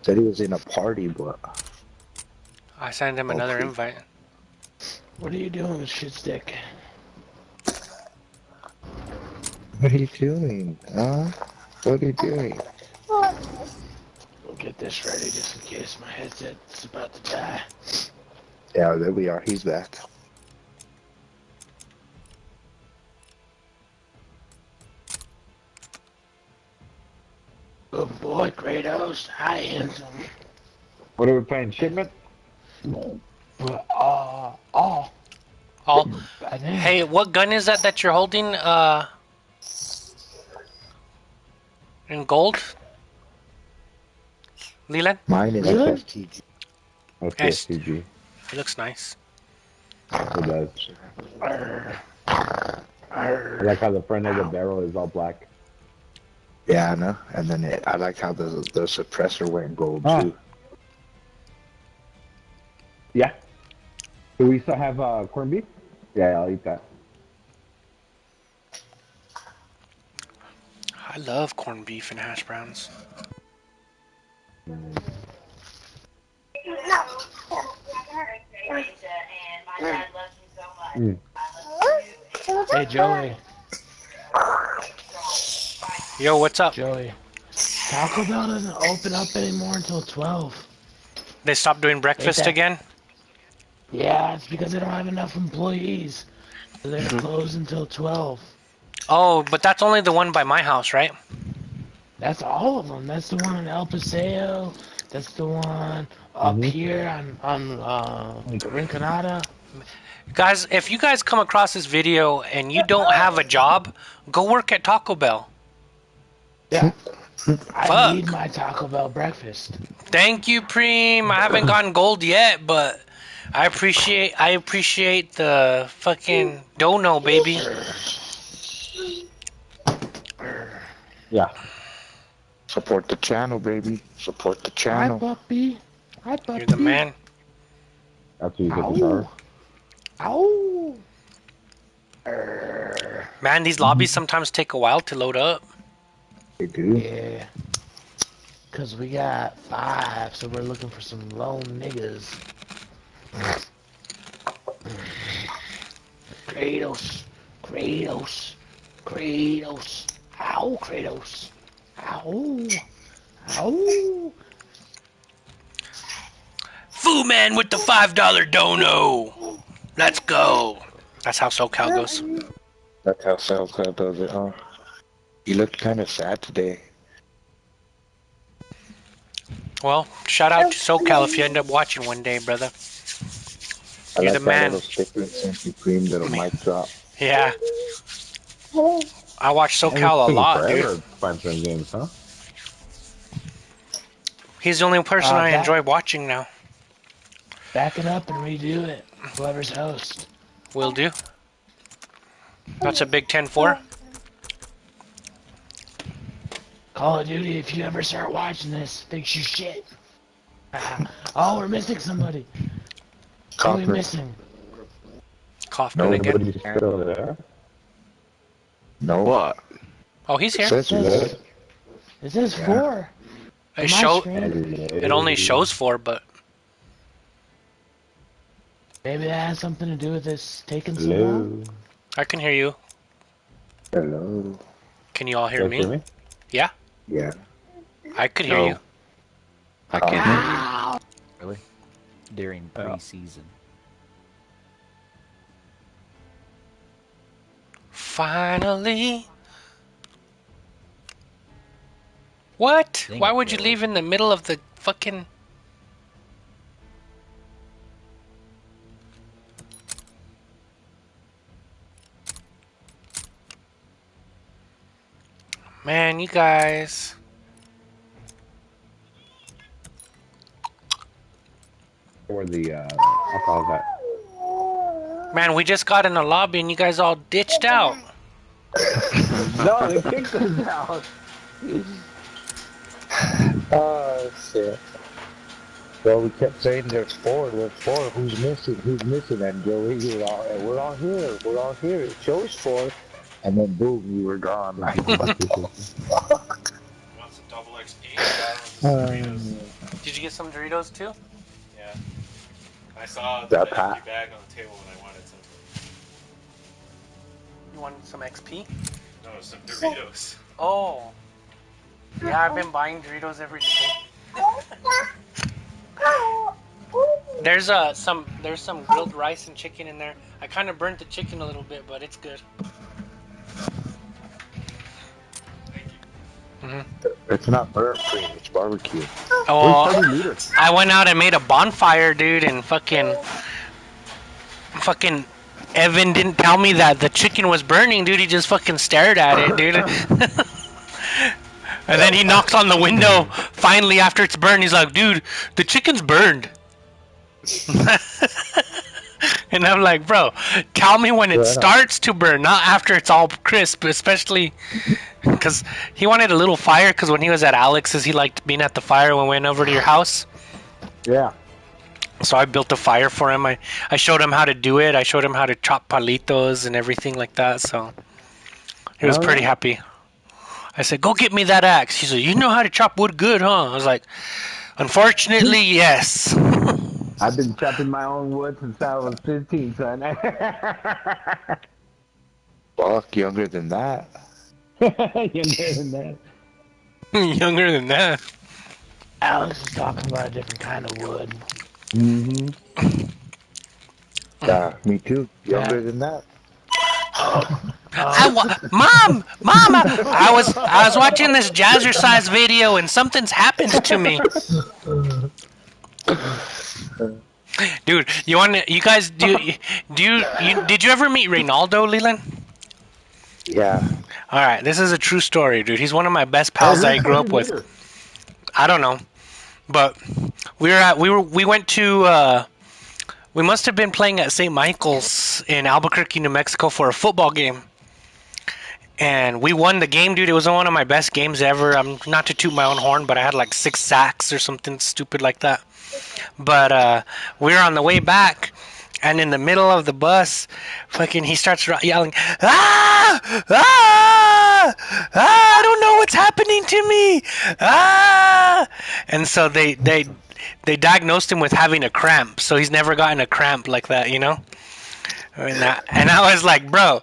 Speaker 4: Said he was in a party, but
Speaker 1: I sent him another invite.
Speaker 2: What are you doing, shit stick?
Speaker 4: what are you doing? Huh? What are you doing?
Speaker 2: We'll get this ready just in case my headset's about to die.
Speaker 4: Yeah, there we are. He's back.
Speaker 2: Good boy, Kratos. Hi, handsome.
Speaker 8: What are we playing? Shipment?
Speaker 2: Oh. Oh, Bad name.
Speaker 1: hey, what gun is that that you're holding? Uh, in gold. Leland,
Speaker 4: Mine is
Speaker 2: Really?
Speaker 4: FSTG.
Speaker 8: That's STG.
Speaker 1: it looks nice.
Speaker 8: It does. I like how the front of the barrel is all black.
Speaker 4: Yeah, I know. And then it, I like how the the suppressor went gold
Speaker 8: Ah.
Speaker 4: too.
Speaker 8: Yeah. Do we still have uh, corned beef? Yeah, I'll eat that.
Speaker 1: I love corned beef and hash browns.
Speaker 8: Mm.
Speaker 2: Hey, Joey.
Speaker 1: Yo, what's up?
Speaker 2: Joey. Taco Bell doesn't open up anymore until 12.
Speaker 1: They stopped doing breakfast again.
Speaker 2: Yeah, it's because they don't have enough employees. So they're closed until 12.
Speaker 1: Oh, but that's only the one by my house, right?
Speaker 2: That's all of them. That's the one in El Paseo. That's the one up
Speaker 8: Mhm.
Speaker 2: here on on uh, Rinconada.
Speaker 1: Guys, if you guys come across this video and you don't have a job, go work at Taco Bell.
Speaker 2: Yeah. I
Speaker 1: Fuck.
Speaker 2: need my Taco Bell breakfast.
Speaker 1: Thank you, Preem. I haven't gotten gold yet, but I appreciate I appreciate the fucking dono, baby.
Speaker 8: Yeah.
Speaker 4: Support the channel, baby. Support the channel.
Speaker 2: Hi,
Speaker 4: channel.
Speaker 2: puppy. Hi, puppy.
Speaker 1: You're the man.
Speaker 8: After you get the car.
Speaker 2: Ow. Ow.
Speaker 1: Man, these lobbies sometimes take a while to load up.
Speaker 4: They do.
Speaker 2: Yeah. Cause we got five, so we're looking for some lone niggas. Kratos, Kratos, Kratos. Ow, Kratos. Ow. Ow.
Speaker 1: Fu Man with the five dollar dono. Let's go. That's how SoCal goes.
Speaker 4: That's how SoCal does it, huh? You look kind of sad today.
Speaker 1: Well, shout out to SoCal if you end up watching one day, brother.
Speaker 4: I
Speaker 1: You're
Speaker 4: like
Speaker 1: the
Speaker 4: that
Speaker 1: man.
Speaker 4: little sticker and Simply Cream little mic drop.
Speaker 1: Yeah. I watch SoCal a lot, dude.
Speaker 8: Sponsoring games, huh?
Speaker 1: He's the only person
Speaker 2: Uh,
Speaker 1: I
Speaker 2: that-
Speaker 1: enjoy watching now.
Speaker 2: Back it up and redo it. Whoever's host.
Speaker 1: Will do. That's a big 10-4.
Speaker 2: Call of Duty, if you ever start watching this, fix your shit. (laughs) oh, we're missing somebody. Who are we
Speaker 4: Copper.
Speaker 2: missing?
Speaker 1: Kaufman
Speaker 4: No,
Speaker 1: again.
Speaker 8: Nobody's still there.
Speaker 4: No.
Speaker 3: What?
Speaker 1: Oh, he's here.
Speaker 4: Says.
Speaker 2: It says
Speaker 4: Yeah.
Speaker 2: four.
Speaker 1: It show. It only shows four, but
Speaker 2: Maybe that has something to do with this taking so long.
Speaker 8: Hello.
Speaker 1: I can hear you.
Speaker 4: Hello.
Speaker 1: Can you all hear
Speaker 8: Guys
Speaker 1: me?
Speaker 8: hear me?
Speaker 1: Yeah,
Speaker 4: Yeah.
Speaker 1: I could hear
Speaker 3: No.
Speaker 1: you.
Speaker 3: I can't.
Speaker 2: Wow.
Speaker 9: Really? During
Speaker 8: Yeah.
Speaker 9: preseason.
Speaker 1: Finally. What? Why
Speaker 9: it,
Speaker 1: would you leave in the middle of the fucking? Man, you guys.
Speaker 8: Or the, uh, I'll.
Speaker 1: Man, we just got in the lobby and you guys all ditched out. (laughs)
Speaker 8: no, they kicked us out. (sighs)
Speaker 4: Oh, shit. Well, we kept saying there's four, there's four. Who's missing? Who's missing? And Joey, you're all, and we're all here. We're all here. It shows four. And then boom, you were gone. Like, what the fuck?
Speaker 10: Want some double XP?
Speaker 4: Um,
Speaker 1: Did you get some Doritos too?
Speaker 10: Yeah. I saw the empty bag on the table and I wanted some.
Speaker 1: You want some XP?
Speaker 10: No, some Doritos.
Speaker 1: Oh. Yeah, I've been buying Doritos every day. There's uh some there's some grilled rice and chicken in there. I kind of burnt the chicken a little bit, but it's good. Hmm
Speaker 4: it's not burnt cream, it's barbecue.
Speaker 1: Oh,
Speaker 8: Where's 30 meters?
Speaker 1: I went out and made a bonfire, dude, and fucking, fucking, Evan didn't tell me that the chicken was burning, dude. He just fucking stared at it, dude. (laughs) and then he knocks on the window. Finally, after it's burned, he's like, dude, the chicken's burned. (laughs) (laughs) and I'm like, bro, tell me when it
Speaker 4: Yeah.
Speaker 1: starts to burn, not after it's all crisp, especially (laughs) because he wanted a little fire. Because when he was at Alex's, he liked being at the fire when we went over to your house.
Speaker 8: Yeah.
Speaker 1: So I built a fire for him. I, I showed him how to do it. I showed him how to chop palitos and everything like that. So he was
Speaker 8: Oh,
Speaker 1: pretty happy. I said, "Go get me that axe." He said, "You know how to chop wood good, huh?" I was like, "Unfortunately, yes." (laughs)
Speaker 8: I've been chopping my own wood since I was 15, son. (laughs)
Speaker 4: Fuck, younger than that. (laughs)
Speaker 8: Younger than that. (laughs)
Speaker 1: Younger than that.
Speaker 2: Alex is talking about a different kind of wood.
Speaker 8: Mm-hmm.
Speaker 4: Yeah, me too. Younger than that.
Speaker 1: I wa- mom, mom, I, I was I was watching this jazzercise video and something's happened to me. Dude, you want to? You guys do? Do you, you? Did you ever meet Reynaldo Leland?
Speaker 4: Yeah.
Speaker 1: All right, this is a true story, dude. He's one of my best pals that I grew up with. I don't know, but we were at we were we went to uh, we must have been playing at St. Michael's in Albuquerque, New Mexico for a football game, and we won the game, dude. It was one of my best games ever. I'm not to toot my own horn, but I had like six sacks or something stupid like that. But uh, we were on the way back. And in the middle of the bus, fucking, he starts yelling, "Ah! Ah! Ah! I don't know what's happening to me! Ah!" And so they they they diagnosed him with having a cramp. So he's never gotten a cramp like that, you know. And I, and I was like, "Bro,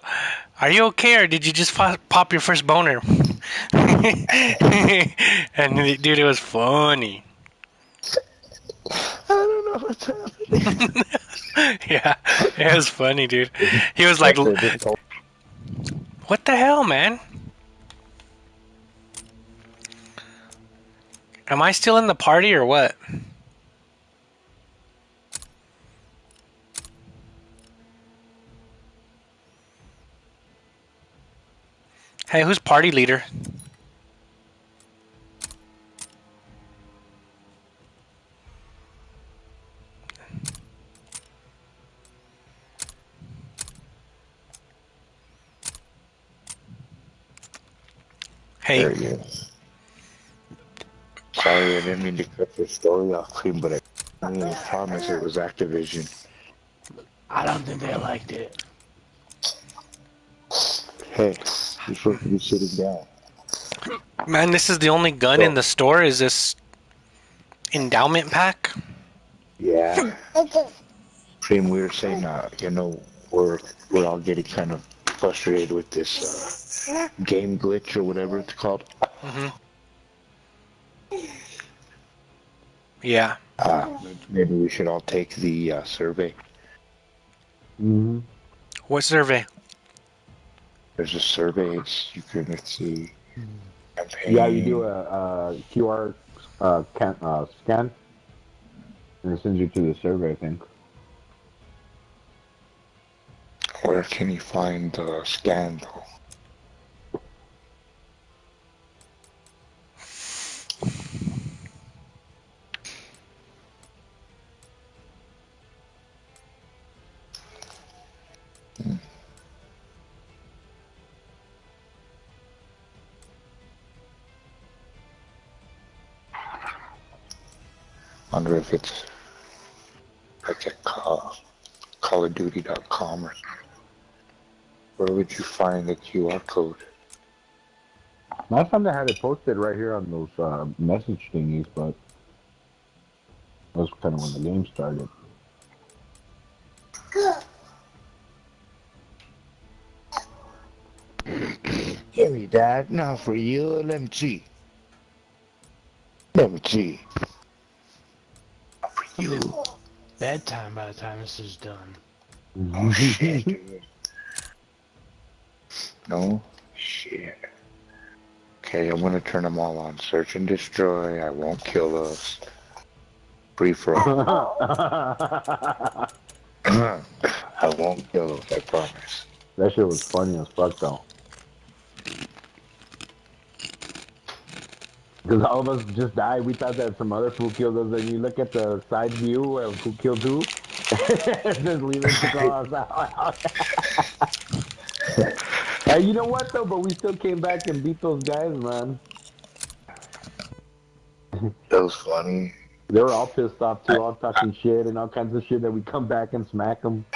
Speaker 1: are you okay, or did you just pop your first boner?" (laughs) and dude, it was funny.
Speaker 4: I don't know what's happening. (laughs)
Speaker 1: yeah, it was funny, dude. He was like, "What the hell, man? Am I still in the party or what?" Hey, who's party leader? Hey,
Speaker 4: There he is. Sorry, I didn't mean to cut your story off, Cream, but I, I promise it was Activision.
Speaker 2: I don't think they liked it.
Speaker 4: Hey, you're supposed to be sitting down.
Speaker 1: man, this is the only gun in the store. Is this endowment pack?
Speaker 4: Yeah. (laughs) Cream, we were saying, uh, you know, we're we're all getting kind of frustrated with this uh, game glitch or whatever it's called.
Speaker 1: hmm Yeah.
Speaker 4: Uh, maybe we should all take the uh, survey.
Speaker 8: Mm-hmm.
Speaker 1: What survey?
Speaker 4: There's a survey. It's you can see. Campaign.
Speaker 8: Yeah, you do a, a QR uh, can, uh, scan, and it sends you to the survey. I think.
Speaker 4: Where can you find the scan though? Wonder if it's like at call, callofduty.com or where would you find the QR code?
Speaker 8: Last time they had it posted right here on those uh, message thingies, but that was kind of when the game started. (coughs)
Speaker 4: Here we Dad. Now for you. Let me you.
Speaker 2: Bedtime by the time this is done.
Speaker 4: Oh shit. dude. No shit. Okay, I'm gonna turn them all on. Search and destroy. I won't kill us. Free for all. (laughs) (clears throat) I won't kill us. I promise.
Speaker 8: That shit was funny as fuck though. Because all of us just died. We thought that some other fool killed us. And you look at the side view of who killed who. (laughs) just leaving to call us out. (laughs) hey, you know what though? But we still came back and beat those guys, man.
Speaker 4: That was funny.
Speaker 8: They were all pissed off too, all talking shit and all kinds of shit. That we come back and smack them. (laughs)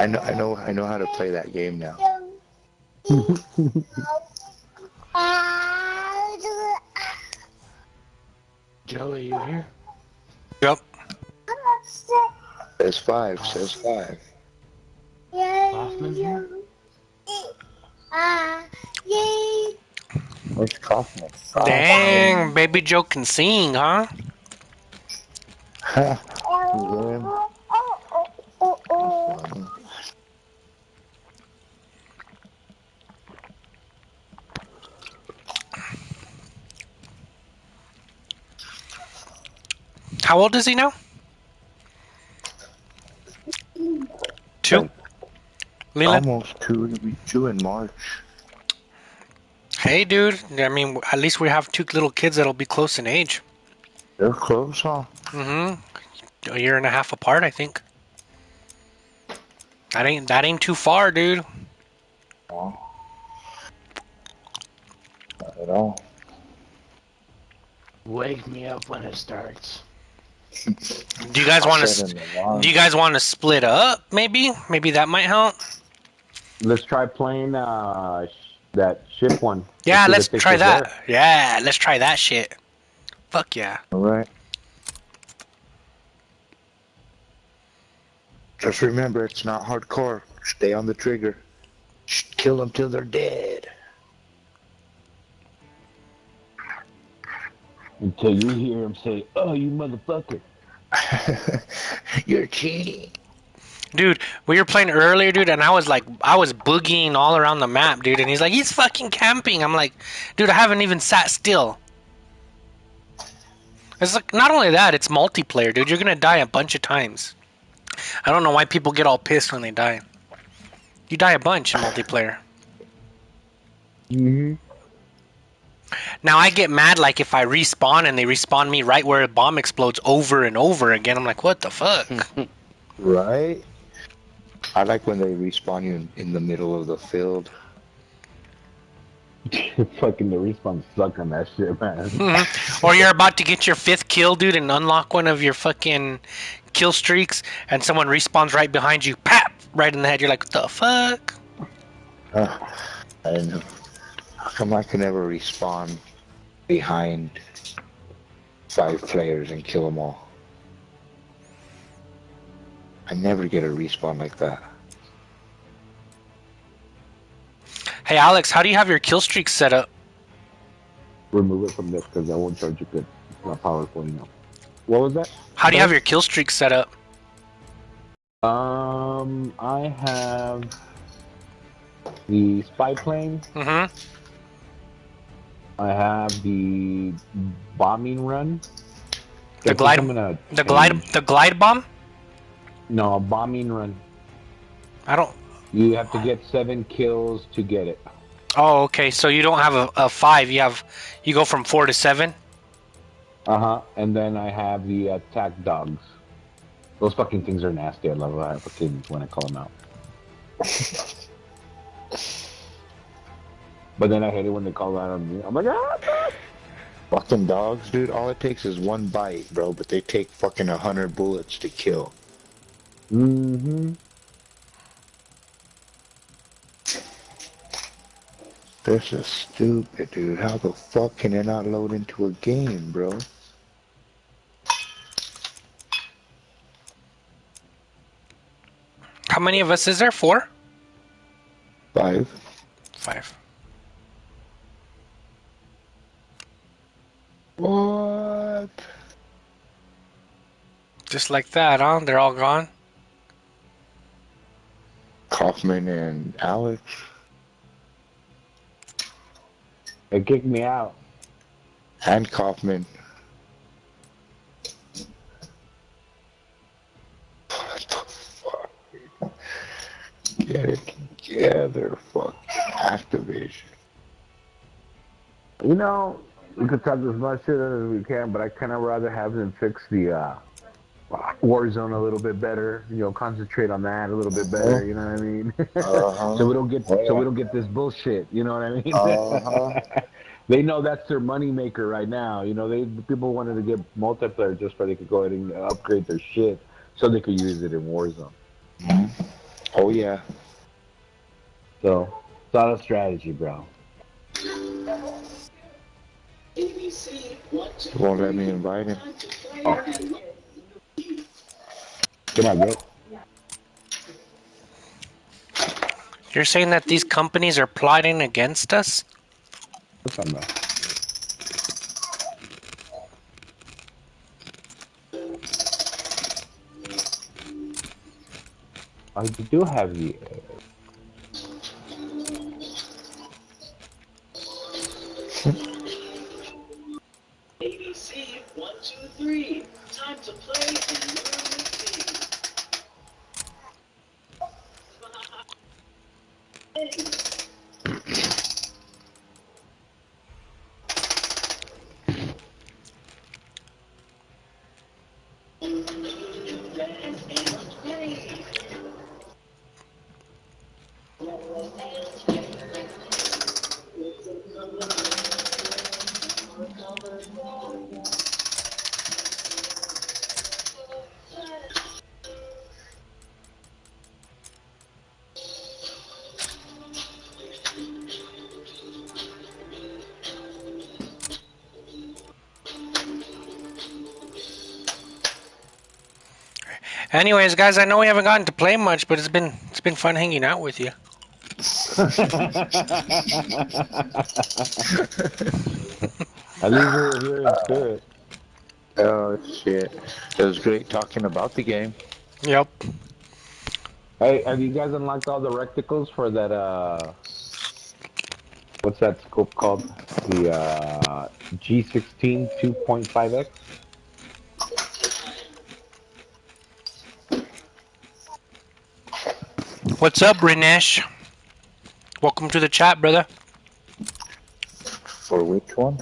Speaker 4: I know. I know. I know how to play that game now.
Speaker 2: Joey, you here?
Speaker 1: Yep.
Speaker 4: Says five. Says five.
Speaker 2: Hoffman here?
Speaker 4: Where's Kaufman?
Speaker 1: Dang, Baby Joe can sing, huh? (laughs) (laughs) How old is he now? Two. Leland.
Speaker 4: Almost two. It'll be two in March.
Speaker 1: Hey, dude. I mean, at least we have two little kids that'll be close in age.
Speaker 4: They're close, huh?
Speaker 1: Mm-hmm. A year and a half apart, I think. That ain't that ain't too far, dude.
Speaker 4: No. Not at all.
Speaker 2: Wake me up when it starts.
Speaker 1: Do you guys want to?
Speaker 4: set an alarm.
Speaker 1: Do you guys want to split up? Maybe, maybe that might help.
Speaker 8: Let's try playing uh, sh- that ship one.
Speaker 1: Yeah, let's
Speaker 8: if they
Speaker 1: try that.
Speaker 8: work.
Speaker 1: Yeah, let's try that shit. Fuck yeah.
Speaker 4: All right. Just remember, it's not hardcore. Stay on the trigger. Kill them till they're dead.
Speaker 8: Until you hear him say, "Oh, you motherfucker." (laughs)
Speaker 4: You're cheating.
Speaker 1: Dude, we were playing earlier, dude, and I was like, I was boogieing all around the map, dude, and he's like, he's fucking camping. I'm like, dude, I haven't even sat still. It's like, not only that, it's multiplayer, dude. You're gonna die a bunch of times. I don't know why people get all pissed when they die. You die a bunch in multiplayer.
Speaker 8: Mm-hmm.
Speaker 1: Now I get mad like if I respawn and they respawn me right where a bomb explodes over and over again. I'm like, what the fuck? (laughs)
Speaker 4: Right? I like when they respawn you in, in the middle of the field. (laughs)
Speaker 8: Fucking the respawn suck on that shit, man. (laughs)
Speaker 1: Mhm. or you're about to get your fifth kill, dude, and unlock one of your fucking kill streaks, and someone respawns right behind you, pap, right in the head. You're like, what the fuck?
Speaker 4: Uh, (sighs) I don't know. How come I can never respawn behind five players and kill them all? I never get a respawn like that.
Speaker 1: Hey, Alex, how do you have your kill streak set up?
Speaker 8: Remove it from this because I won't charge you good. It's not powerful enough. What was that?
Speaker 1: How do you have your kill streak set up?
Speaker 8: Um, I have the spy plane.
Speaker 1: Mm-hmm.
Speaker 8: I have the bombing run.
Speaker 1: The
Speaker 8: I think
Speaker 1: glide-
Speaker 8: I'm
Speaker 1: The glide, the glide bomb.
Speaker 8: No, a bombing run.
Speaker 1: I don't.
Speaker 8: You have to get seven kills to get it.
Speaker 1: Oh, okay. So you don't have a, a five. You have, you go from four to seven.
Speaker 8: Uh huh. And then I have the attack dogs. Those fucking things are nasty. I love I fucking when I call them out. (laughs) but then I hate it when they call out on me. I'm like, ah!
Speaker 4: Fucking dogs, dude. All it takes is one bite, bro, but they take fucking a hundred bullets to kill.
Speaker 8: Mm-hmm.
Speaker 4: This is stupid, dude. How the fuck can it not load into a game, bro?
Speaker 1: How many of us is there? Four.
Speaker 4: Five.
Speaker 1: Five.
Speaker 4: What?
Speaker 1: Just like that, huh? They're all gone.
Speaker 4: Kaufman and Alex.
Speaker 8: They kicked me out.
Speaker 4: And Kaufman. What the fuck? Get it together, fucking Activision.
Speaker 8: You know, we could talk as much shit as we can, but I kind of rather have them fix the uh, Warzone a little bit better. You know, concentrate on that a little bit better. You know what I mean? (laughs)
Speaker 4: Uh-huh.
Speaker 8: so we don't get so we don't get this bullshit. You know what I mean? (laughs)
Speaker 4: Uh-huh.
Speaker 8: they know that's their money maker right now. You know, they people wanted to get multiplayer just so they could go ahead and upgrade their shit so they could use it in Warzone.
Speaker 4: Oh yeah.
Speaker 8: So it's all a strategy, bro.
Speaker 4: Won't let me invite him.
Speaker 8: Come on, get.
Speaker 1: You're saying that these companies are plotting against us?
Speaker 8: What's on there? I do have the.
Speaker 2: Uh,
Speaker 1: Anyways, guys, I know we haven't gotten to play much, but it's been it's been fun hanging out with you.
Speaker 8: I least we're here in spirit.
Speaker 4: Oh shit! It was great talking about the game.
Speaker 1: Yep.
Speaker 8: Hey, have you guys unlocked all the reticles for that? Uh, what's that scope called? The uh, G16 2.5x.
Speaker 1: What's up, Rinesh? Welcome to the chat, brother.
Speaker 4: For which one?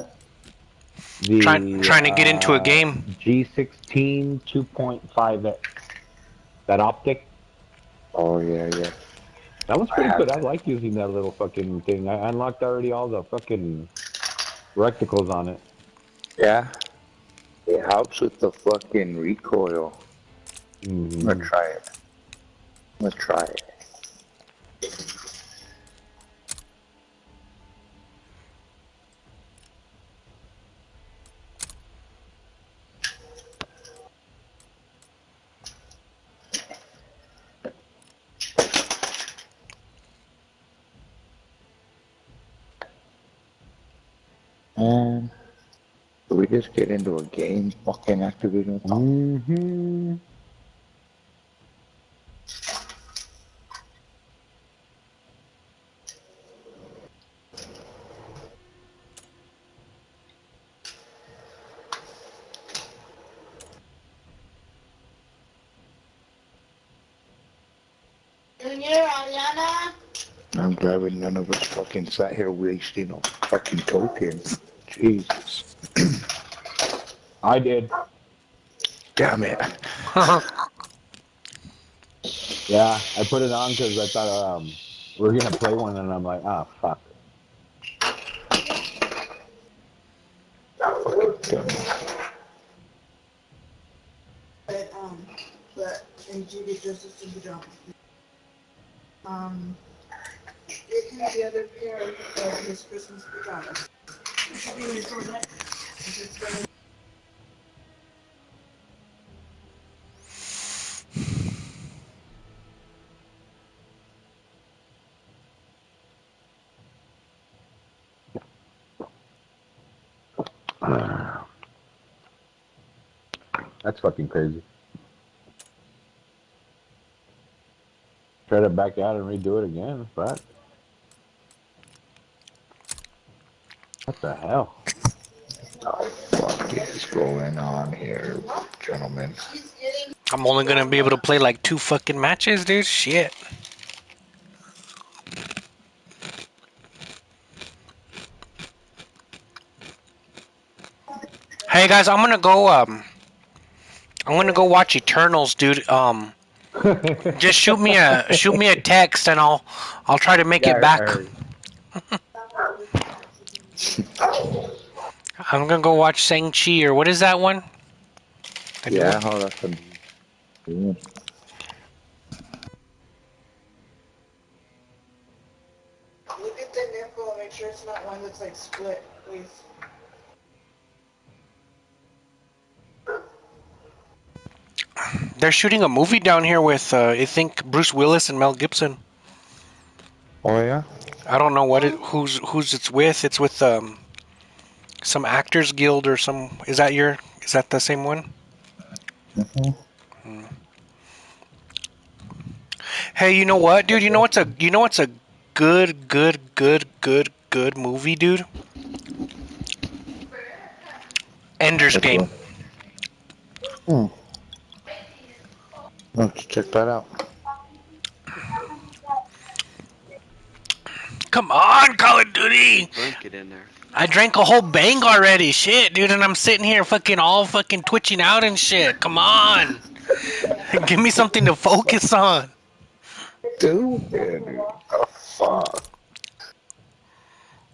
Speaker 8: The,
Speaker 1: Trying- trying to get into a
Speaker 8: uh,
Speaker 1: game.
Speaker 8: G16 2.5x. That optic.
Speaker 4: Oh yeah, yeah.
Speaker 8: That was pretty
Speaker 4: I have-
Speaker 8: good. I like using that little fucking thing. I unlocked already all the fucking reticles on it.
Speaker 4: Yeah. It helps with the fucking recoil. I'm
Speaker 8: Mhm.
Speaker 4: gonna try it. I'm gonna try it. Get into a game fucking Activision?
Speaker 8: Mm-hmm.
Speaker 4: I'm glad we none of us fucking sat here wasting a fucking token. Jesus.
Speaker 8: I did.
Speaker 4: Damn it. (laughs)
Speaker 8: Yeah, I put it on because I thought um, we are gonna play one, and I'm like, ah, fuck.
Speaker 7: But, um, but, and Judy dresses in pajamas. Um, it can be the other pair of his Christmas pajamas. You should be in his toilet. He's just gonna-
Speaker 8: That's fucking crazy. Try to back out and redo it again, but what the hell?
Speaker 4: Oh, fuck is going on here, gentlemen?
Speaker 1: I'm only gonna be able to play like two fucking matches, dude. Shit. Hey guys, I'm gonna go. Um, I'm gonna go watch Eternals, dude. Um, (laughs) just shoot me a shoot me a text, and I'll I'll try to make
Speaker 8: Yeah,
Speaker 1: it back. I'm gonna go watch Shang Chi or what is that one? The new
Speaker 4: Yeah,
Speaker 1: one?
Speaker 4: how that's a yeah.
Speaker 7: Look at the nipple and make sure it's not one that's like split, please.
Speaker 1: They're shooting a movie down here with uh, I think Bruce Willis and Mel Gibson.
Speaker 4: Oh yeah.
Speaker 1: I don't know what it who's who's it's with. It's with um some actors guild or some. Is that your? Is that the same one?
Speaker 4: Mhm.
Speaker 1: Hey, you know what, dude? You know what's a you know what's a good, good, good, good, good movie, dude? Ender's Game.
Speaker 4: One? Hmm. Let's check that out.
Speaker 1: Come on, Call of Duty!
Speaker 3: Drink it in there.
Speaker 1: I drank a whole bang already, shit, dude, and I'm sitting here fucking all fucking twitching out and shit. Come on, (laughs) give me something to focus on.
Speaker 4: Dude, yeah, dude. Oh, fuck.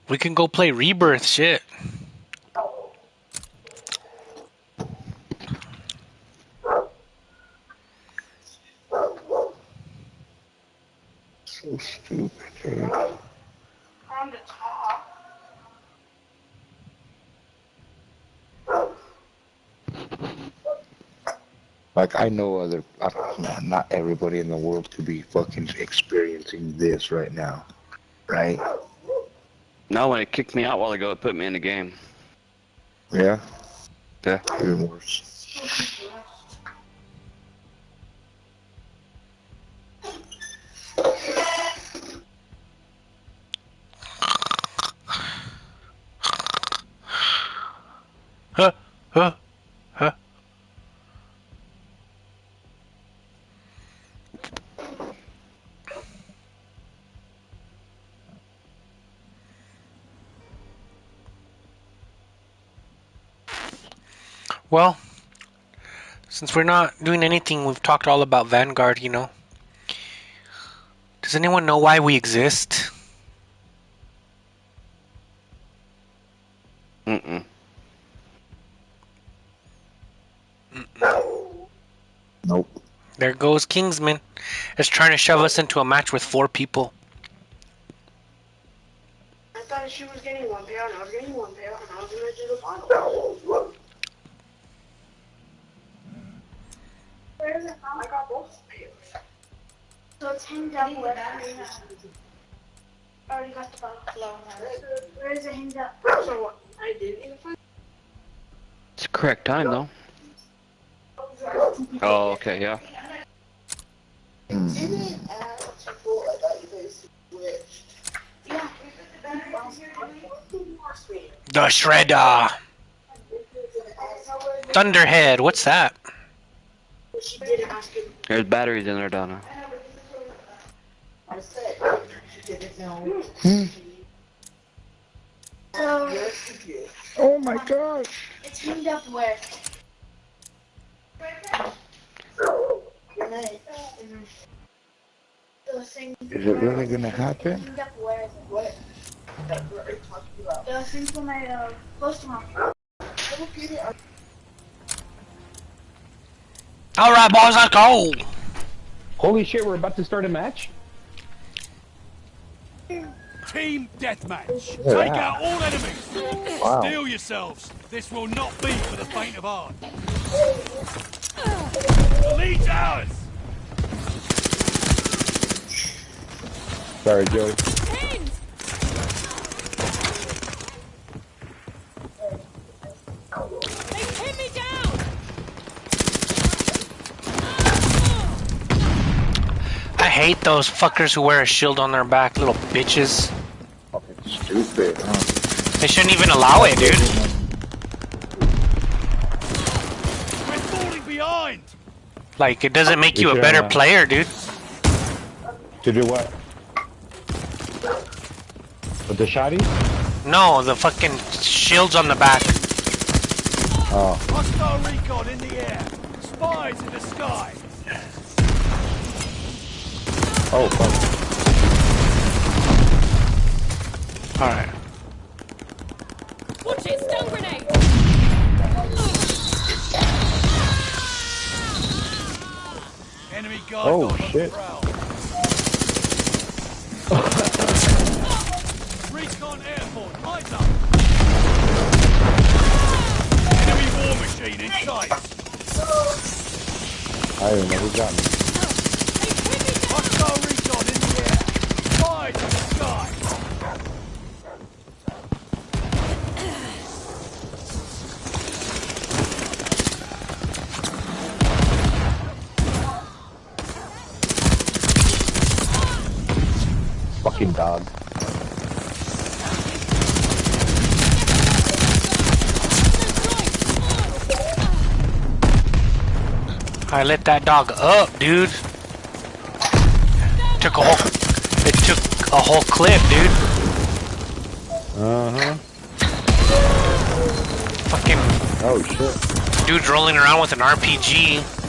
Speaker 1: We can go play Rebirth, shit.
Speaker 4: So stupid, dude.
Speaker 7: On the top.
Speaker 4: Like I know other, not everybody in the world could be fucking experiencing this right now, right?
Speaker 3: No, when it kicked me out a while ago, it put me in the game.
Speaker 4: Yeah.
Speaker 3: Yeah.
Speaker 4: Even worse.
Speaker 1: Huh? Huh? Huh? Well, since we're not doing anything, we've talked all about Vanguard, you know. Does anyone know why we exist?
Speaker 4: Nope.
Speaker 1: There goes Kingsman. It's trying to shove us into a match with four people.
Speaker 7: I thought she was getting one pair and I was getting one pair and I was gonna do the bottle. Where's it? Oh, I got both pairs. So it's hanged up where I already got the bottle. Where is it hanged up? So what? I didn't even find
Speaker 3: It's correct time, though. Oh, okay, yeah.
Speaker 7: Yeah.
Speaker 1: The Shredder. Thunderhead. What's that?
Speaker 7: She didn't ask him.
Speaker 3: There's batteries in there, Donna.
Speaker 7: So
Speaker 4: Oh my gosh.
Speaker 7: it's hanged up where? The thing.
Speaker 4: Is it really gonna happen?
Speaker 7: Hanged up where is it? What? The thing for my uh, close to my.
Speaker 1: All right, boys, let's go.
Speaker 8: Holy shit, we're about to start a match?
Speaker 5: Team deathmatch.
Speaker 4: Yeah.
Speaker 5: Take out all enemies.
Speaker 4: Wow.
Speaker 5: Steel yourselves. This will not be for the faint of heart. The lead's ours.
Speaker 8: Sorry, Joey.
Speaker 6: Teams! Me down!
Speaker 1: I hate those fuckers who wear a shield on their back, little bitches.
Speaker 4: Fucking stupid, huh?
Speaker 1: They shouldn't even allow it, dude.
Speaker 5: We're falling behind.
Speaker 1: Like, it doesn't make you a better
Speaker 8: uh,
Speaker 1: player, dude.
Speaker 8: To do what? With the shotty?
Speaker 1: No, the fucking shields on the back.
Speaker 8: Oh.
Speaker 5: Hostile recon in the air. Spies in the sky.
Speaker 8: Oh, fuck.
Speaker 1: Alright.
Speaker 6: Watching stun grenade!
Speaker 5: Enemy guard
Speaker 8: Oh,
Speaker 5: dog on the
Speaker 8: shit.
Speaker 5: Recon airport. Eyes up. Enemy war machine in sight.
Speaker 8: I don't know who got me.
Speaker 5: Hostile recon in the air. Spies in the sky.
Speaker 8: Fucking dog.
Speaker 1: I let that dog up, dude. Took a whole. It took a whole clip, dude.
Speaker 8: Uh huh.
Speaker 1: Fucking
Speaker 8: Oh shit.
Speaker 1: dude's rolling around with an RPG.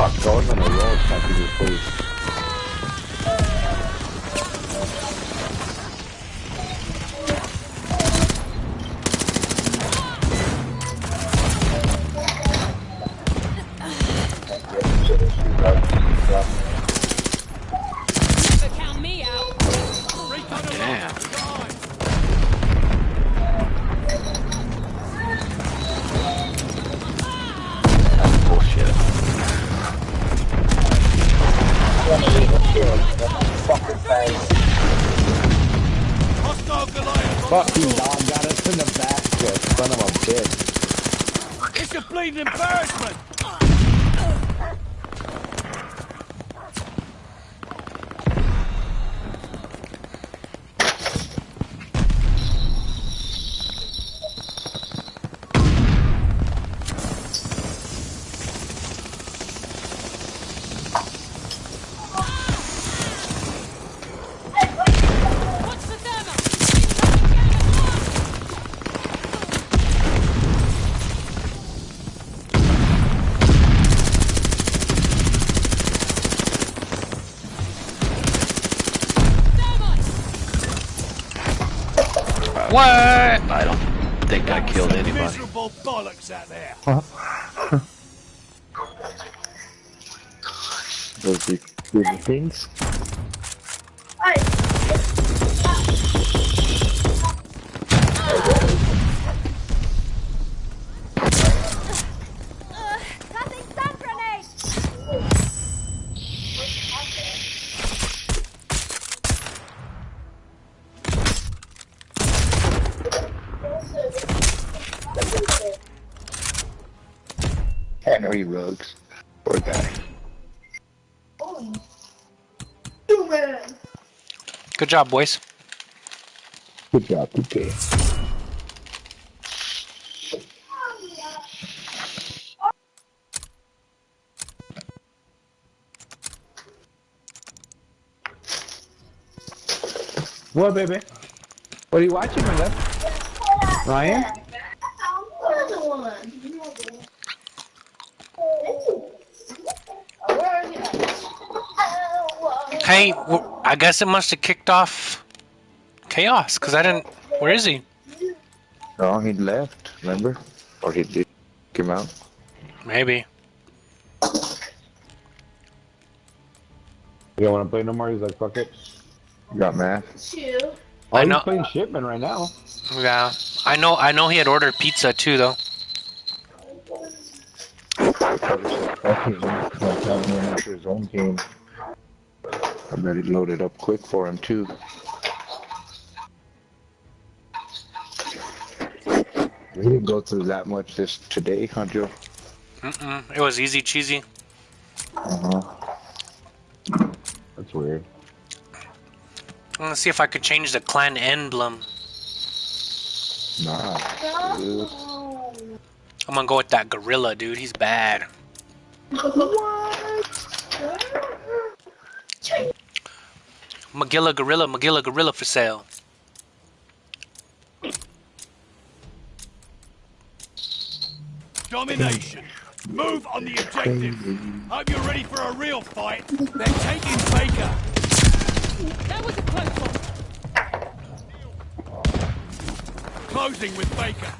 Speaker 8: Fuck, I was on a roll attacking your face.
Speaker 3: Killed
Speaker 5: Some
Speaker 3: anybody.
Speaker 5: Miserable bollocks out there. (laughs)
Speaker 4: Those are those are things.
Speaker 1: Job, boys.
Speaker 4: Good job, PK.
Speaker 8: What, baby? What are you watching, my love? Ryan?
Speaker 1: Hey, w- I guess it must have kicked off chaos because I didn't. Where is he?
Speaker 4: No, he left, remember? Or he did came out.
Speaker 1: Maybe.
Speaker 8: You don't want to play no more? He's like, fuck it.
Speaker 4: Got mad.
Speaker 8: Oh,
Speaker 1: I
Speaker 8: he's
Speaker 1: know-
Speaker 8: playing shipment right now.
Speaker 1: Yeah, I know. I know he had ordered pizza too, though.
Speaker 4: That's his own, that's his own game. I bet he loaded up quick for him too. We didn't go through that much this today, huh, Joe?
Speaker 1: Mm-mm. It was easy cheesy.
Speaker 4: Uh-huh.
Speaker 8: That's weird.
Speaker 1: I'm gonna see if I could change the clan emblem.
Speaker 4: Nah. dude.
Speaker 1: I'm gonna go with that gorilla, dude. He's bad. (laughs) Magilla gorilla, Magilla gorilla for sale.
Speaker 5: Domination. Move on the objective. Hope you're ready for a real fight. They're taking Baker.
Speaker 6: That was a close one.
Speaker 5: Closing with Baker.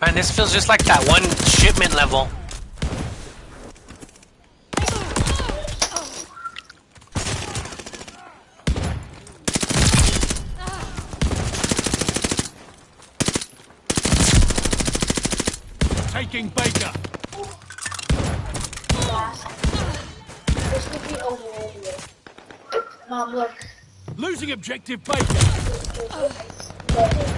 Speaker 1: Man, this feels just like that one shipment level.
Speaker 5: flanking Baker.
Speaker 7: Mom, look.
Speaker 5: Losing objective Baker. Oh.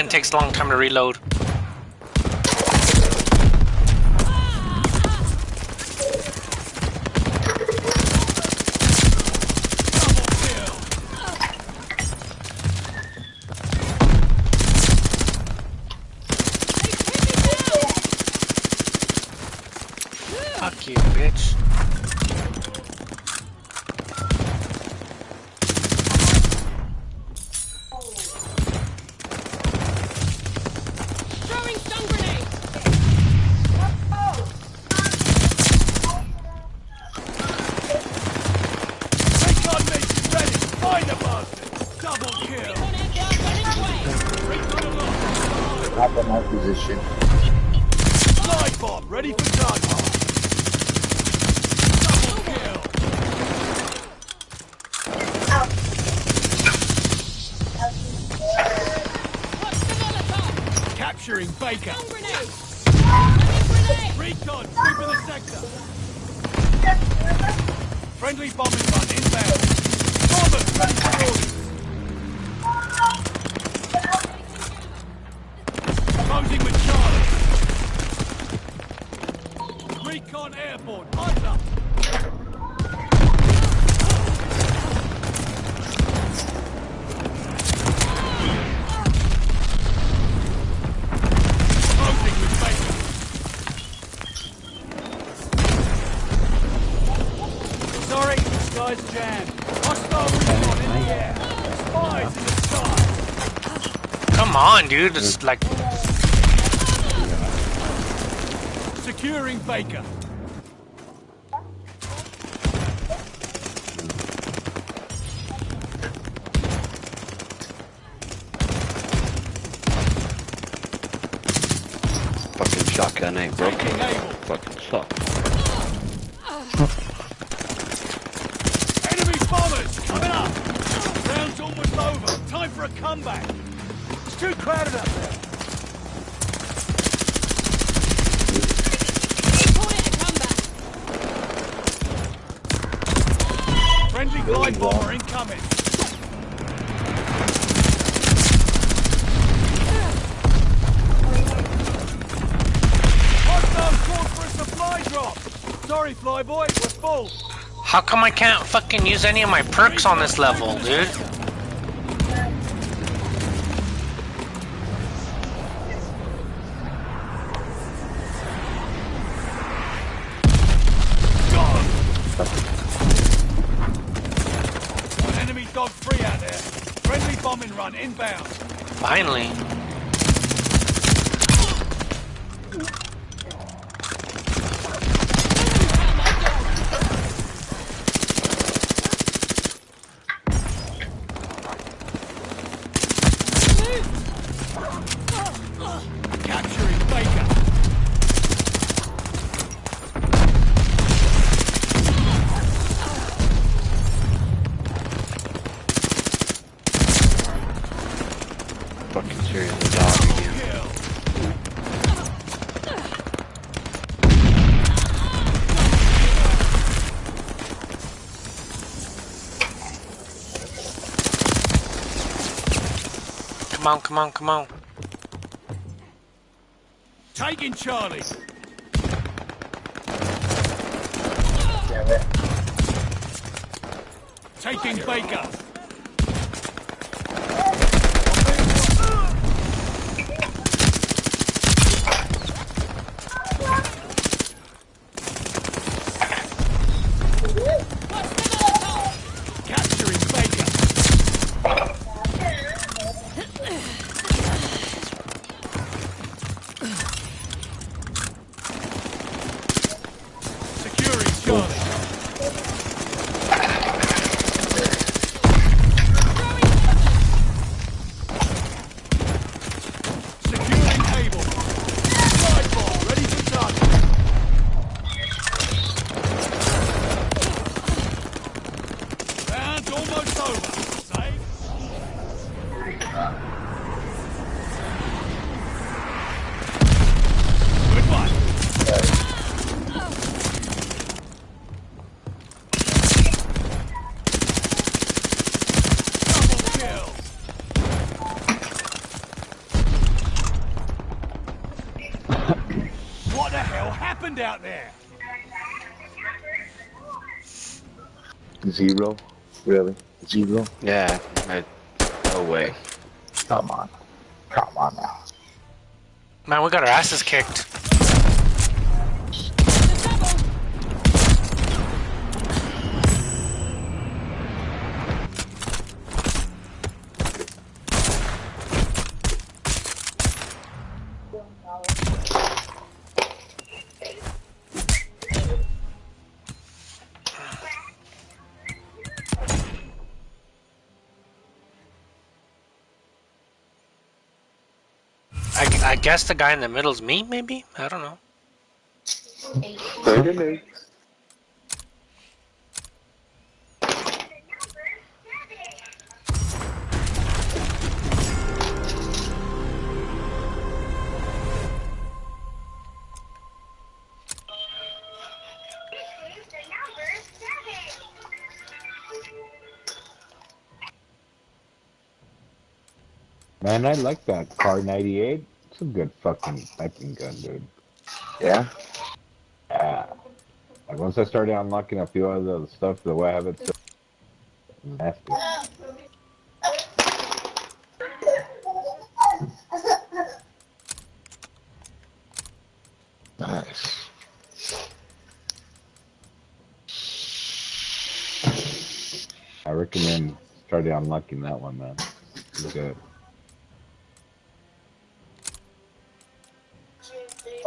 Speaker 5: It
Speaker 1: takes a long time to reload. dude. It's like...
Speaker 5: Securing Baker.
Speaker 1: I can't fucking use any of my perks on this level, dude. on, come on, come on.
Speaker 5: Taking Charlie. Taking Baker. what the hell happened out there?
Speaker 4: Zero? Really? Zero?
Speaker 3: Yeah. I, no way.
Speaker 4: Come on. Come on now.
Speaker 1: Man, we got our asses kicked. Guess the guy in the middle's me, maybe? I don't know.
Speaker 4: Thirty minutes.
Speaker 8: Man, I like that Kar98. A good fucking sniping gun, dude.
Speaker 4: Yeah?
Speaker 8: Yeah. Like once I started unlocking a few of the stuff, the way I have it, so nasty.
Speaker 4: Nice.
Speaker 8: I recommend starting unlocking that one, man. It's good.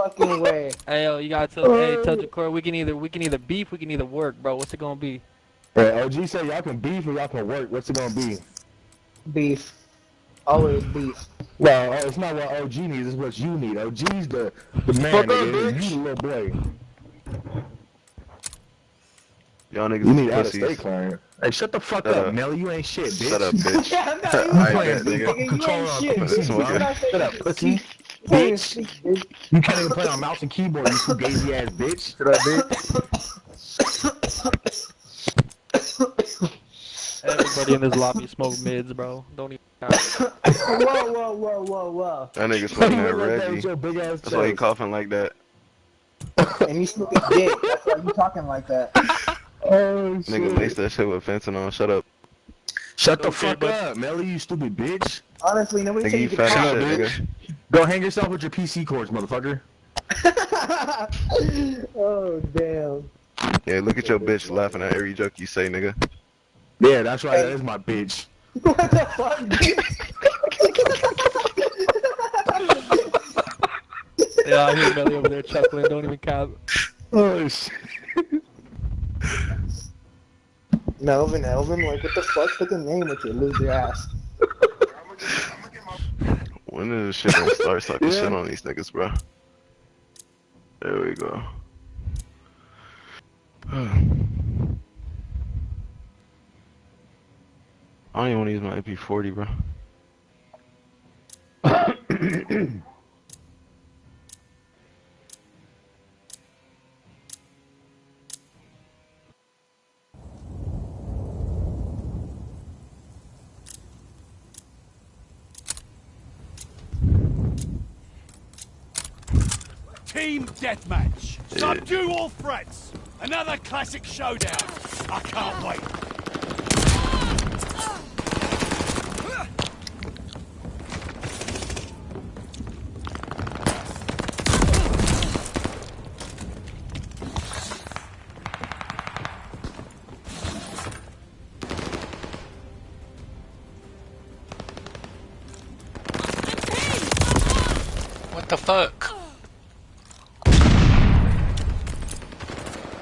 Speaker 11: Fucking way. Hey yo, you gotta tell hey tell the core we can either we can either beef, we can either work, bro. What's it gonna be?
Speaker 12: Hey, OG said y'all can beef or y'all can work. What's it gonna be?
Speaker 11: Beef. Always beef.
Speaker 12: Well, uh, it's not what OG needs. It's what you need. OG's the the man.
Speaker 11: Fuck up,
Speaker 12: nigga.
Speaker 11: bitch.
Speaker 12: You the little boy.
Speaker 13: Y'all niggas
Speaker 12: You need
Speaker 13: is
Speaker 12: out of
Speaker 13: pussies.
Speaker 12: state clearance. Hey, shut the fuck
Speaker 13: Shut
Speaker 12: up,
Speaker 13: up.
Speaker 12: Nelly. You ain't shit, bitch.
Speaker 13: Shut up, bitch.
Speaker 11: Yeah, I'm not
Speaker 12: You
Speaker 11: even
Speaker 13: I
Speaker 12: playing
Speaker 13: nigga.
Speaker 12: fucking controller on
Speaker 11: shit,
Speaker 13: bitch.
Speaker 12: bro.
Speaker 13: You're not
Speaker 12: Shut up, pussy. Bitch. You can't even play on mouse and keyboard, you fugazi ass bitch. Shut up, bitch.
Speaker 11: Everybody in this lobby smoke mids, bro. Don't even
Speaker 14: whoa, whoa, whoa, whoa, whoa.
Speaker 13: That nigga smoking that
Speaker 12: Look like that
Speaker 13: Reggie.
Speaker 12: with your
Speaker 13: That's why he coughing like that.
Speaker 14: And you smoking dick. That's why you talking like that. (laughs)
Speaker 12: Oh,
Speaker 13: Nigga
Speaker 12: shit.
Speaker 13: laced that shit with fencing on. Shut up.
Speaker 12: Shut the
Speaker 11: Okay,
Speaker 12: fuck
Speaker 11: but-
Speaker 12: up, Melly, you stupid bitch.
Speaker 14: Honestly, nobody
Speaker 13: Nigga,
Speaker 14: said
Speaker 13: you
Speaker 14: you could
Speaker 12: Shut up,
Speaker 13: nigga.
Speaker 12: Go hang yourself with your PC cords, motherfucker. (laughs)
Speaker 14: oh, damn.
Speaker 13: Yeah, look at your bitch laughing at every joke you say, nigga.
Speaker 12: Yeah, that's right. That is my bitch.
Speaker 14: What the fuck, dude? (laughs)
Speaker 11: Yeah, I hear Melly over there chuckling, don't even count.
Speaker 12: Oh shit.
Speaker 14: Melvin, Elvin, like, what the fuck? Put the name with you, lose your ass.
Speaker 13: When is this shit gonna start sucking
Speaker 12: Yeah.
Speaker 13: shit on these niggas, bro? There we go. I don't even want to use my MP40, bro.
Speaker 5: Team Subdue all threats. Another classic showdown. I can't wait.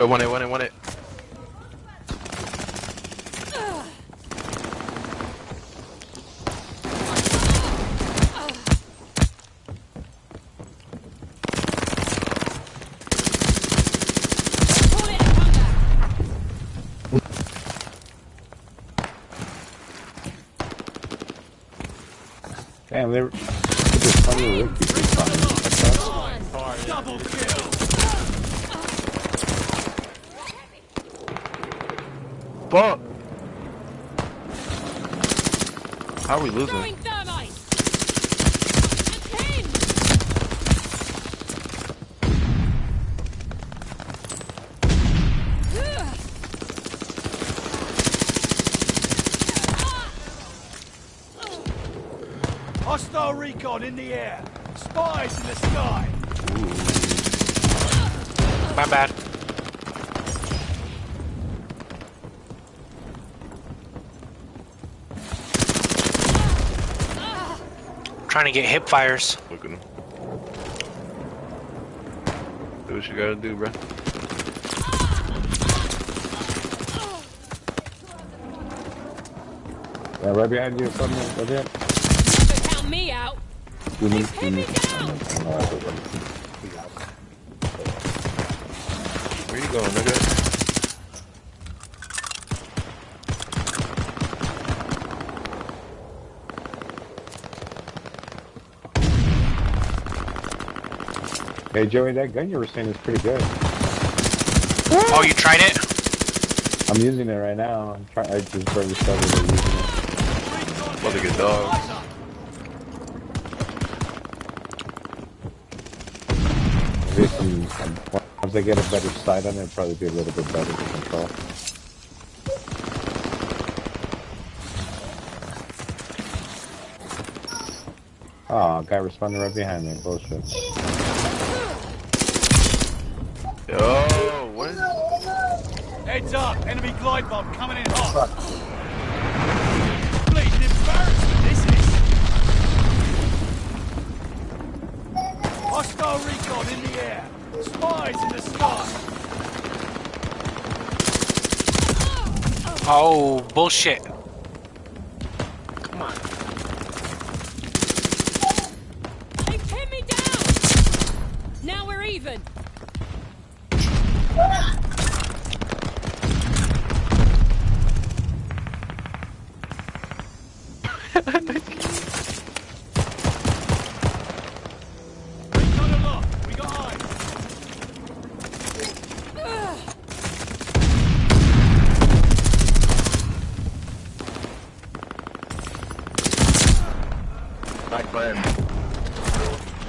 Speaker 13: Oh, one it, one it, one it. are we losing?
Speaker 5: Hostile recon in the air. Spies in the sky. Ooh.
Speaker 1: My bad. Trying to get hip fires.
Speaker 13: Look at him. Do what you gotta do, bro.
Speaker 8: Yeah, right behind you, from me, right behind.
Speaker 6: Count me out.
Speaker 8: You need,
Speaker 6: Pin
Speaker 8: you
Speaker 6: me
Speaker 8: need.
Speaker 6: down.
Speaker 13: Where you going, nigga?
Speaker 8: Hey, Joey, that gun you were saying is pretty good.
Speaker 1: Oh, you tried it?
Speaker 8: I'm using it right now. I'm trying. I just barely started using it.
Speaker 13: About to get dogs.
Speaker 8: Maybe some, um, some, once I get a better sight on it, it'll probably be a little bit better to control. Oh, guy responding right behind me. Bullshit.
Speaker 13: Yo, what?
Speaker 5: Heads up. Enemy glide bomb coming in hot. Bleeding embarrassment, this is. Hostile recon in the air. Spies in the sky.
Speaker 1: Oh, bullshit.
Speaker 6: They pin me down. Now we're even.
Speaker 5: Recon aloft. We got eyes.
Speaker 13: Back plan.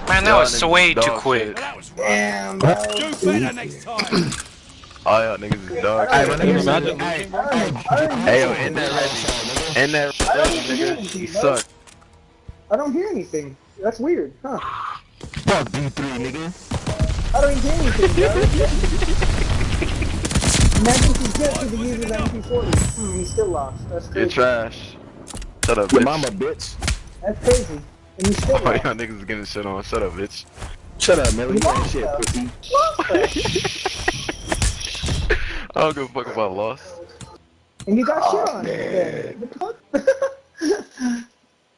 Speaker 1: Man, that was
Speaker 13: niggas
Speaker 1: way
Speaker 13: dog
Speaker 1: too quick.
Speaker 13: shit.
Speaker 5: That
Speaker 14: Damn,
Speaker 5: Do better next time. (clears throat)
Speaker 13: All y'all niggas is dog
Speaker 12: Hey, my nigga, imagine. Hey,
Speaker 13: Hey, yo, in that Reggie. In that
Speaker 14: I don't
Speaker 13: Reggie,
Speaker 14: hear
Speaker 13: nigga. You suck.
Speaker 14: I don't hear anything. That's weird, huh?
Speaker 12: fuck D3, nigga.
Speaker 14: I don't hear anything, bro. Imagine he's good to the user of the MP40. Hmm, he's still lost. That's
Speaker 13: You're trash. Shut up,
Speaker 12: Your
Speaker 13: bitch.
Speaker 12: mama, bitch.
Speaker 14: That's crazy. And he's still (laughs)
Speaker 13: All
Speaker 14: lost.
Speaker 13: y'all niggas is getting shit on. Shut up, bitch.
Speaker 12: Shut up, Millie. You ain't shit, pussy. (laughs)
Speaker 13: I don't give a fuck about loss.
Speaker 14: And you got oh, shit
Speaker 12: Oh,
Speaker 14: on it. What?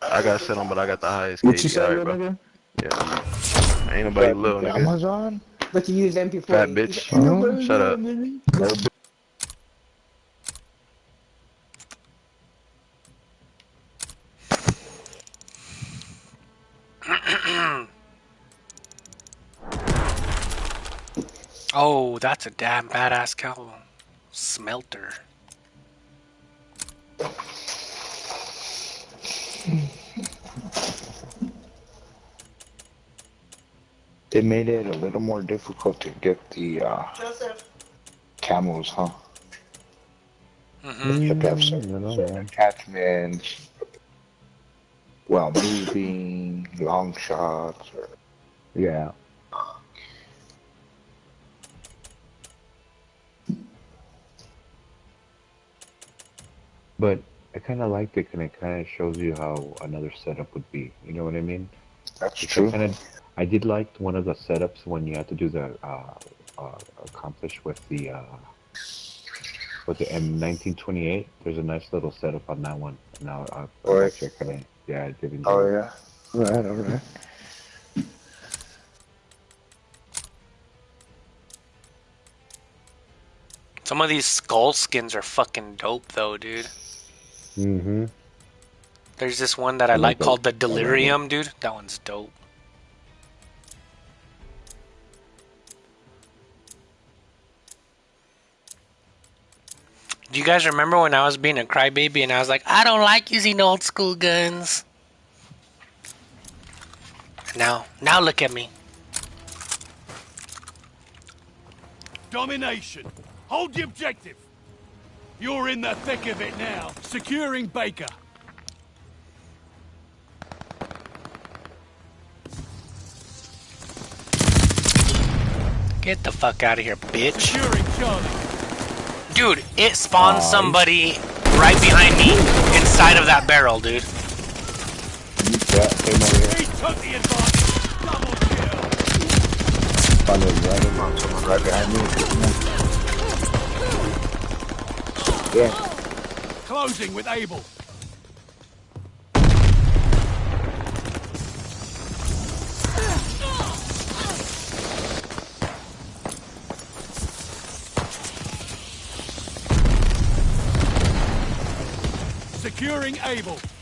Speaker 13: I got shit on, but I got the highest
Speaker 12: What you say,
Speaker 13: alright,
Speaker 12: little
Speaker 13: bro.
Speaker 12: nigga?
Speaker 13: Yeah. Ain't nobody little, nigga.
Speaker 4: Amazon?
Speaker 14: But you used MP40.
Speaker 13: Fat bitch.
Speaker 14: Ain't nobody
Speaker 13: Shut up.
Speaker 1: Oh, that's a damn badass cow. Smelter.
Speaker 4: They made it a little more difficult to get the uh,
Speaker 7: Joseph.
Speaker 4: camos, huh?
Speaker 1: hmm
Speaker 4: You have to have
Speaker 8: Mm,
Speaker 4: certain,
Speaker 8: you know,
Speaker 4: certain attachments while moving, long shots, or
Speaker 8: Yeah. But I kind of liked it, and it kind of shows you how another setup would be. You know what I mean?
Speaker 4: that's
Speaker 8: Which
Speaker 4: true.
Speaker 8: I kind of, I did like one of the setups when you had to do the uh, uh, accomplish with the uh, with the M1928. There's a nice little setup on that one. Now I,
Speaker 4: Oh,
Speaker 8: I
Speaker 4: yeah.
Speaker 8: check on it. Yeah, I did enjoy.
Speaker 4: Oh
Speaker 8: it.
Speaker 4: yeah. Right, alright.
Speaker 1: Some of these skull skins are fucking dope, though, dude.
Speaker 8: Mm-hmm.
Speaker 1: There's this one that I
Speaker 8: I
Speaker 1: like
Speaker 8: like that.
Speaker 1: called the
Speaker 8: I like
Speaker 1: Delirium, dude. That one's dope. Do you guys remember when I was being a crybaby and I was like, I don't like using old school guns? Now, now look at me.
Speaker 5: Domination. Hold the objective. You're in the thick of it now, securing Baker.
Speaker 1: Get the fuck out of here, bitch.
Speaker 5: Securing Charlie.
Speaker 1: Dude, it spawned somebody right behind me inside of that barrel, dude.
Speaker 5: He took the advantage. Double kill.
Speaker 8: Right
Speaker 4: behind me. Yeah.
Speaker 5: Closing with Able. Securing
Speaker 8: Able.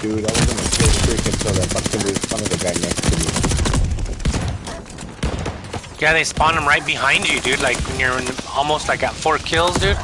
Speaker 8: Dude, I was kill the freaking so that fucking was front of the guy next to me.
Speaker 1: Yeah, they spawn him right behind you, dude. Like when you're almost like at four kills, dude.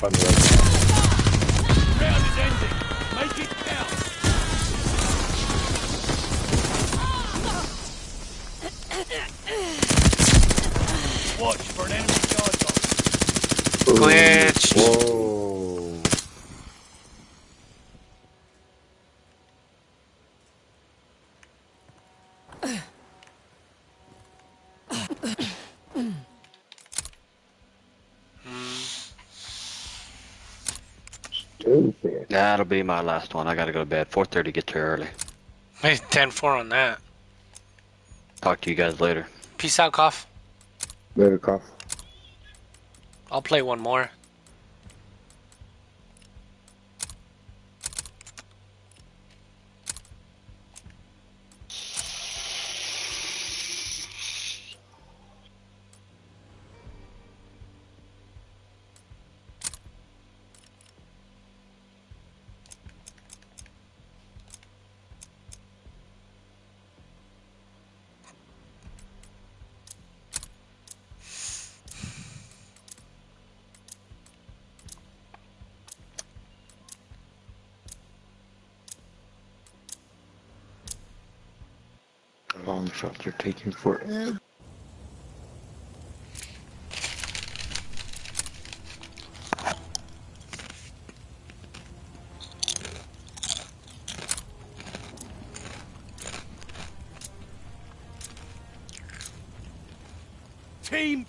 Speaker 5: Charlie.
Speaker 8: Another one's found it right behind me.
Speaker 5: Round is ending. Make it count. Watch for an enemy guard dog.
Speaker 1: Glitch.
Speaker 8: Whoa.
Speaker 4: stupid.
Speaker 3: That'll be my last one. I gotta go to bed. 4:30. Get there early.
Speaker 1: Hey, 10-4 on that.
Speaker 3: Talk to you guys later.
Speaker 1: Peace out, Cough.
Speaker 4: Later, cough.
Speaker 1: I'll play one more.
Speaker 4: Long shots are
Speaker 5: Team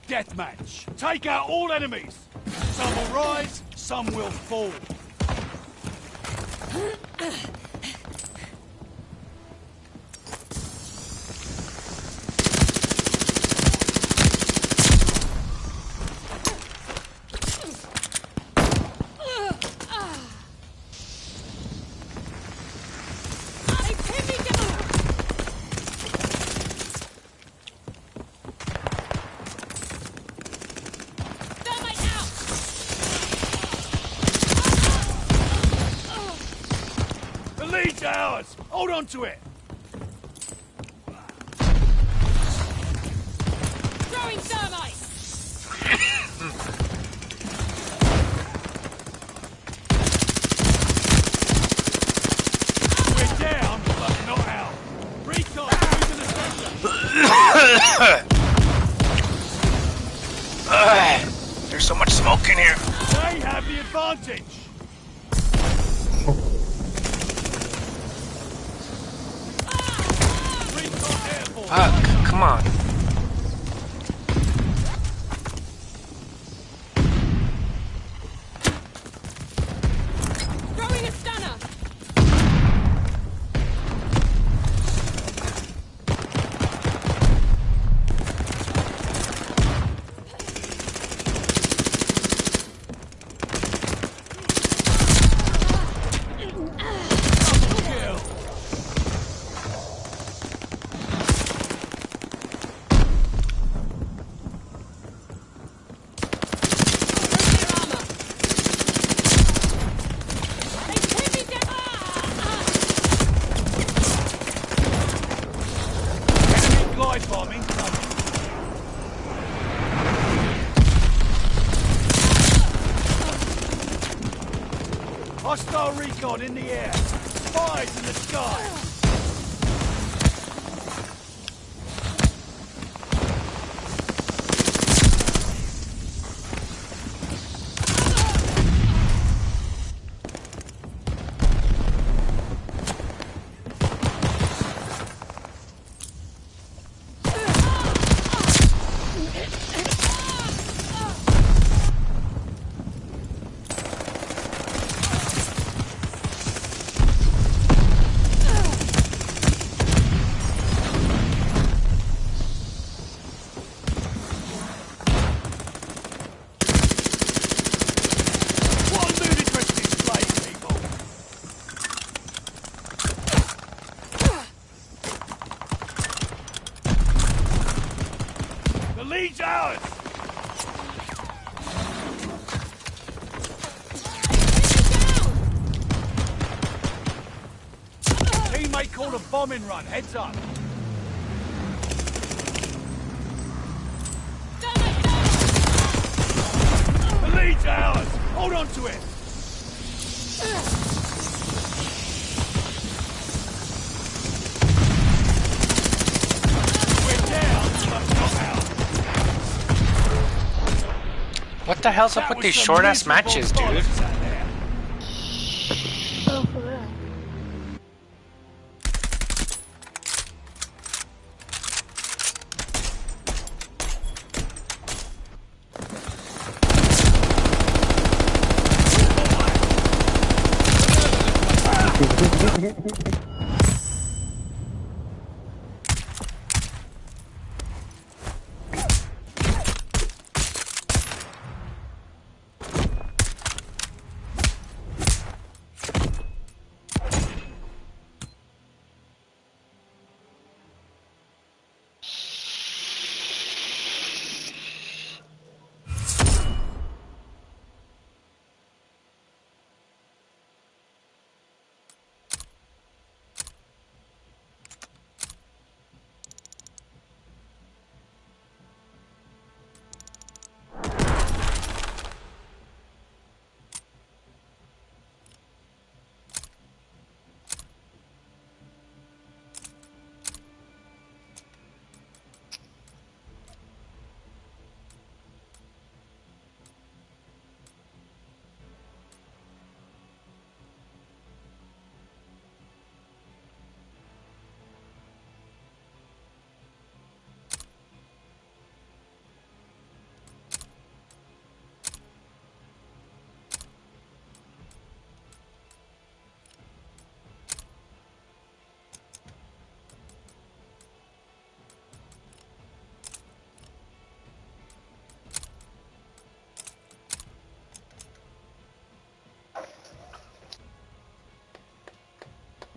Speaker 5: deathmatch. Take out all enemies. Some will rise, some will fall.
Speaker 6: They pin me down. Thermite out.
Speaker 5: Hold on to it.
Speaker 6: Throwing thermite.
Speaker 5: We're down, but not out. Recon, move to the center.
Speaker 1: There's so much smoke in here.
Speaker 5: They have the advantage. Recon airborne.
Speaker 1: Fuck, come on.
Speaker 6: Throwing a stunner.
Speaker 5: Kill.
Speaker 6: They pin me down.
Speaker 5: Enemy glide bombing. Recon in the air. What the
Speaker 1: hell's up with these short ass matches, dude?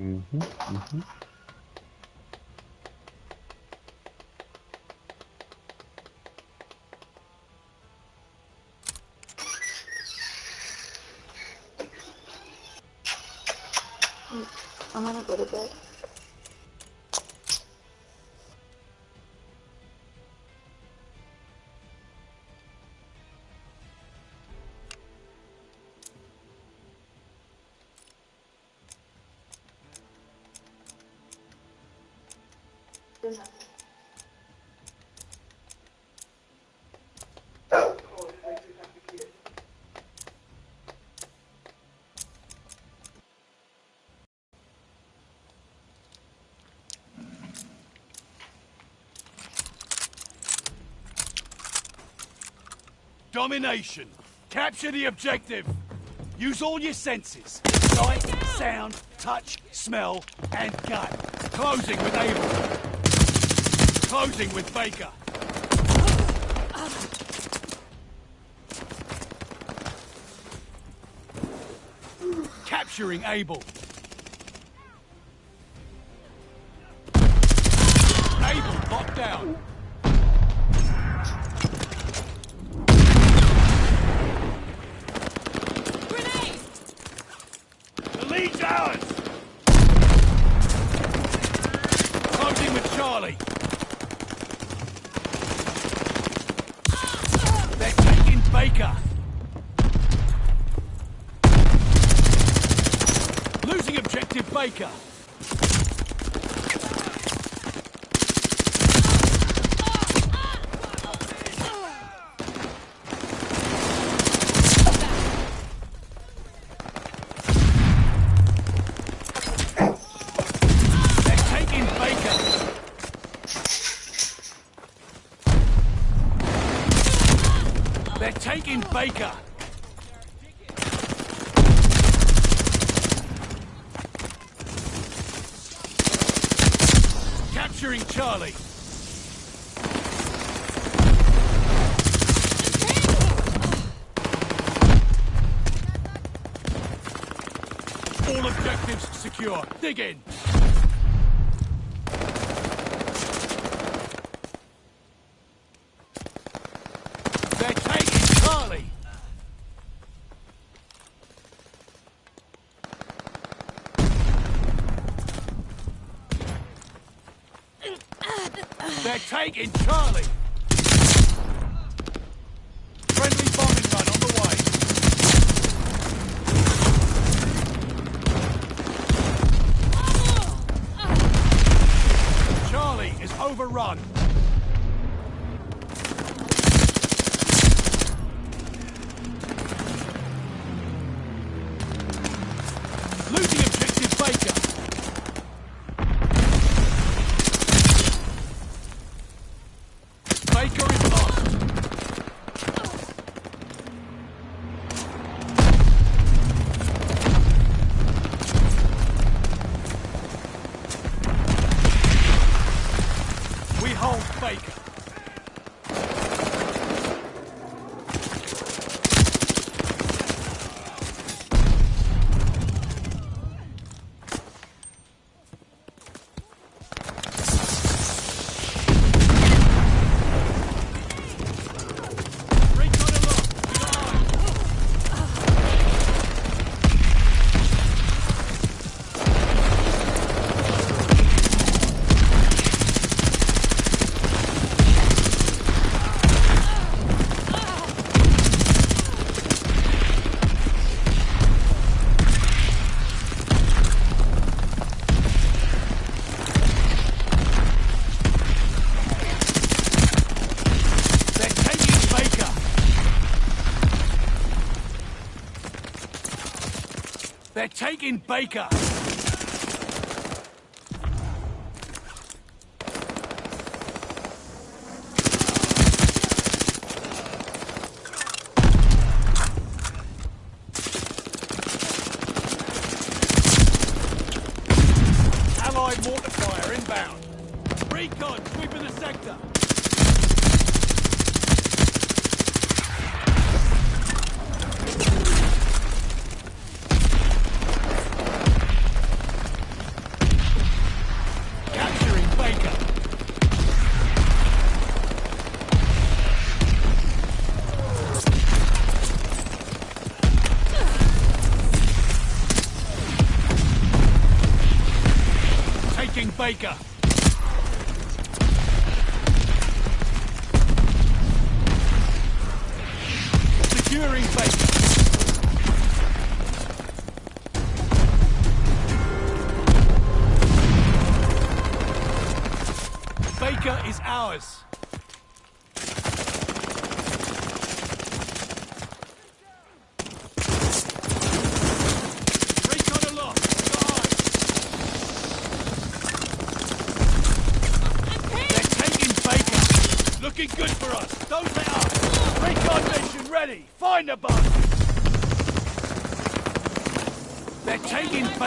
Speaker 8: Mm-hmm. Mm-hmm.
Speaker 7: I'm gonna go to bed.
Speaker 5: Domination. Capture the objective. Use all your senses. Sight, sound, touch, smell, and gut. Closing with Able. Closing with Baker. Capturing Able locked down. The lead's ours! Closing with Charlie. They're taking Baker. Losing objective Baker. They're taking Baker. They're taking Capturing Charlie. All objectives secure. Dig in. They're taking Charlie. They're taking fucking baker! Baker. Securing Baker. Baker is ours.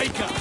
Speaker 5: Wake up!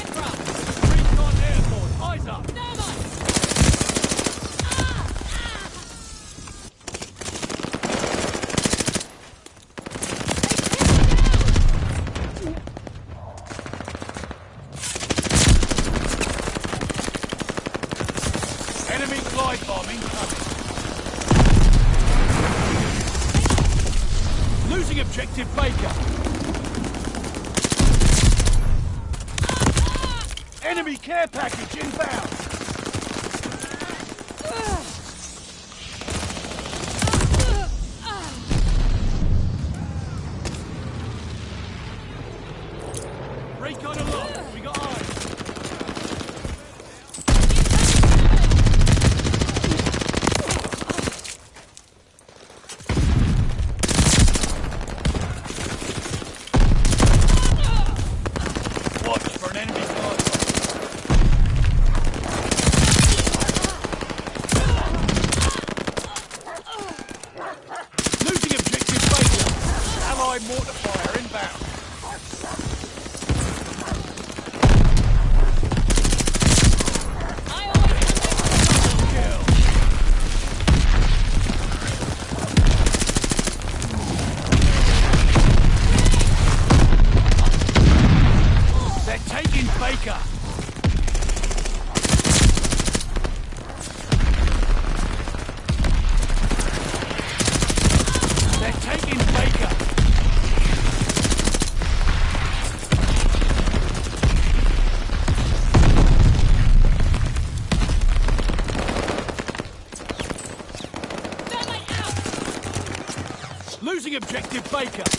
Speaker 5: Objective Baker.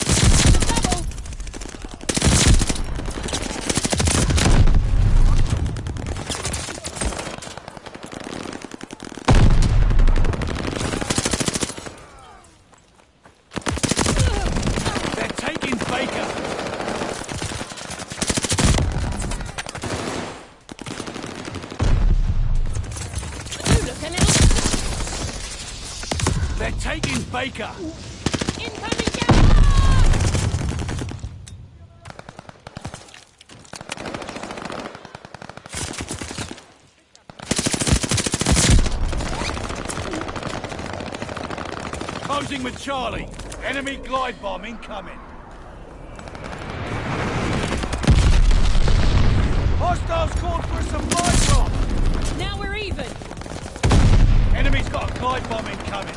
Speaker 5: Charlie. Enemy glide bomb incoming. Hostiles called for some light bomb.
Speaker 6: Now we're even.
Speaker 5: Enemy's got a glide bomb incoming.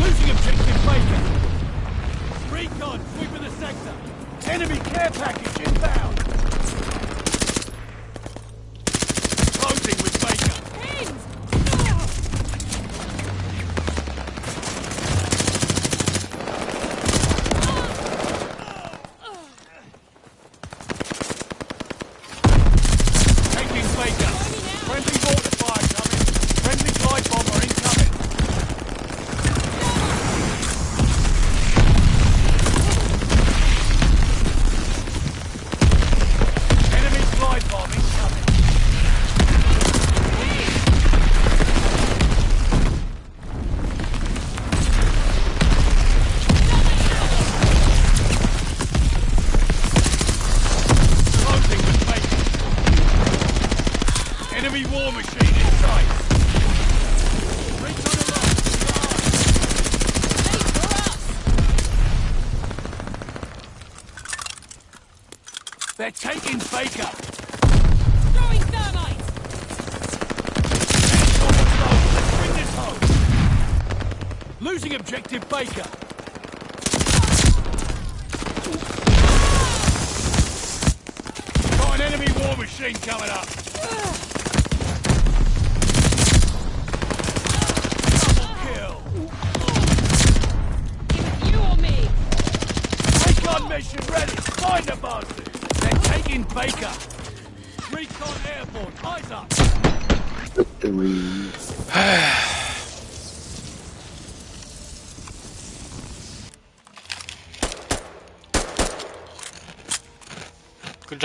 Speaker 5: Losing objective Baker. Recon sweeping the sector. Enemy care package inbound.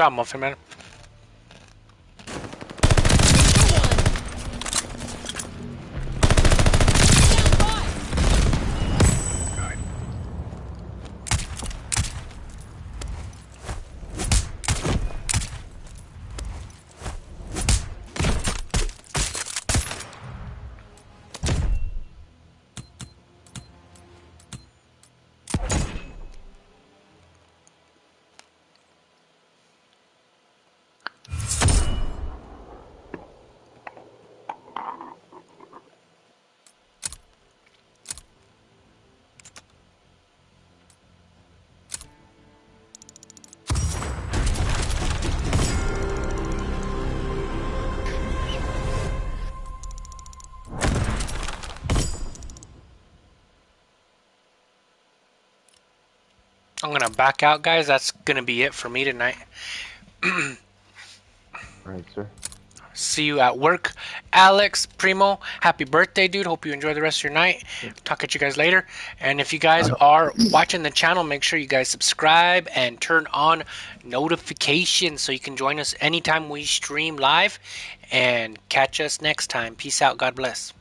Speaker 1: Good job, Muffin I'm back out, guys. That's gonna be it for me tonight.
Speaker 8: Alright, sir.
Speaker 1: See you at work. Alex, Primo, happy birthday, dude. Hope you enjoy the rest of your night. Talk at you guys later. And if you guys uh-huh. are watching the channel, make sure you guys subscribe and turn on notifications so you can join us anytime we stream live. And catch us next time. Peace out. God bless.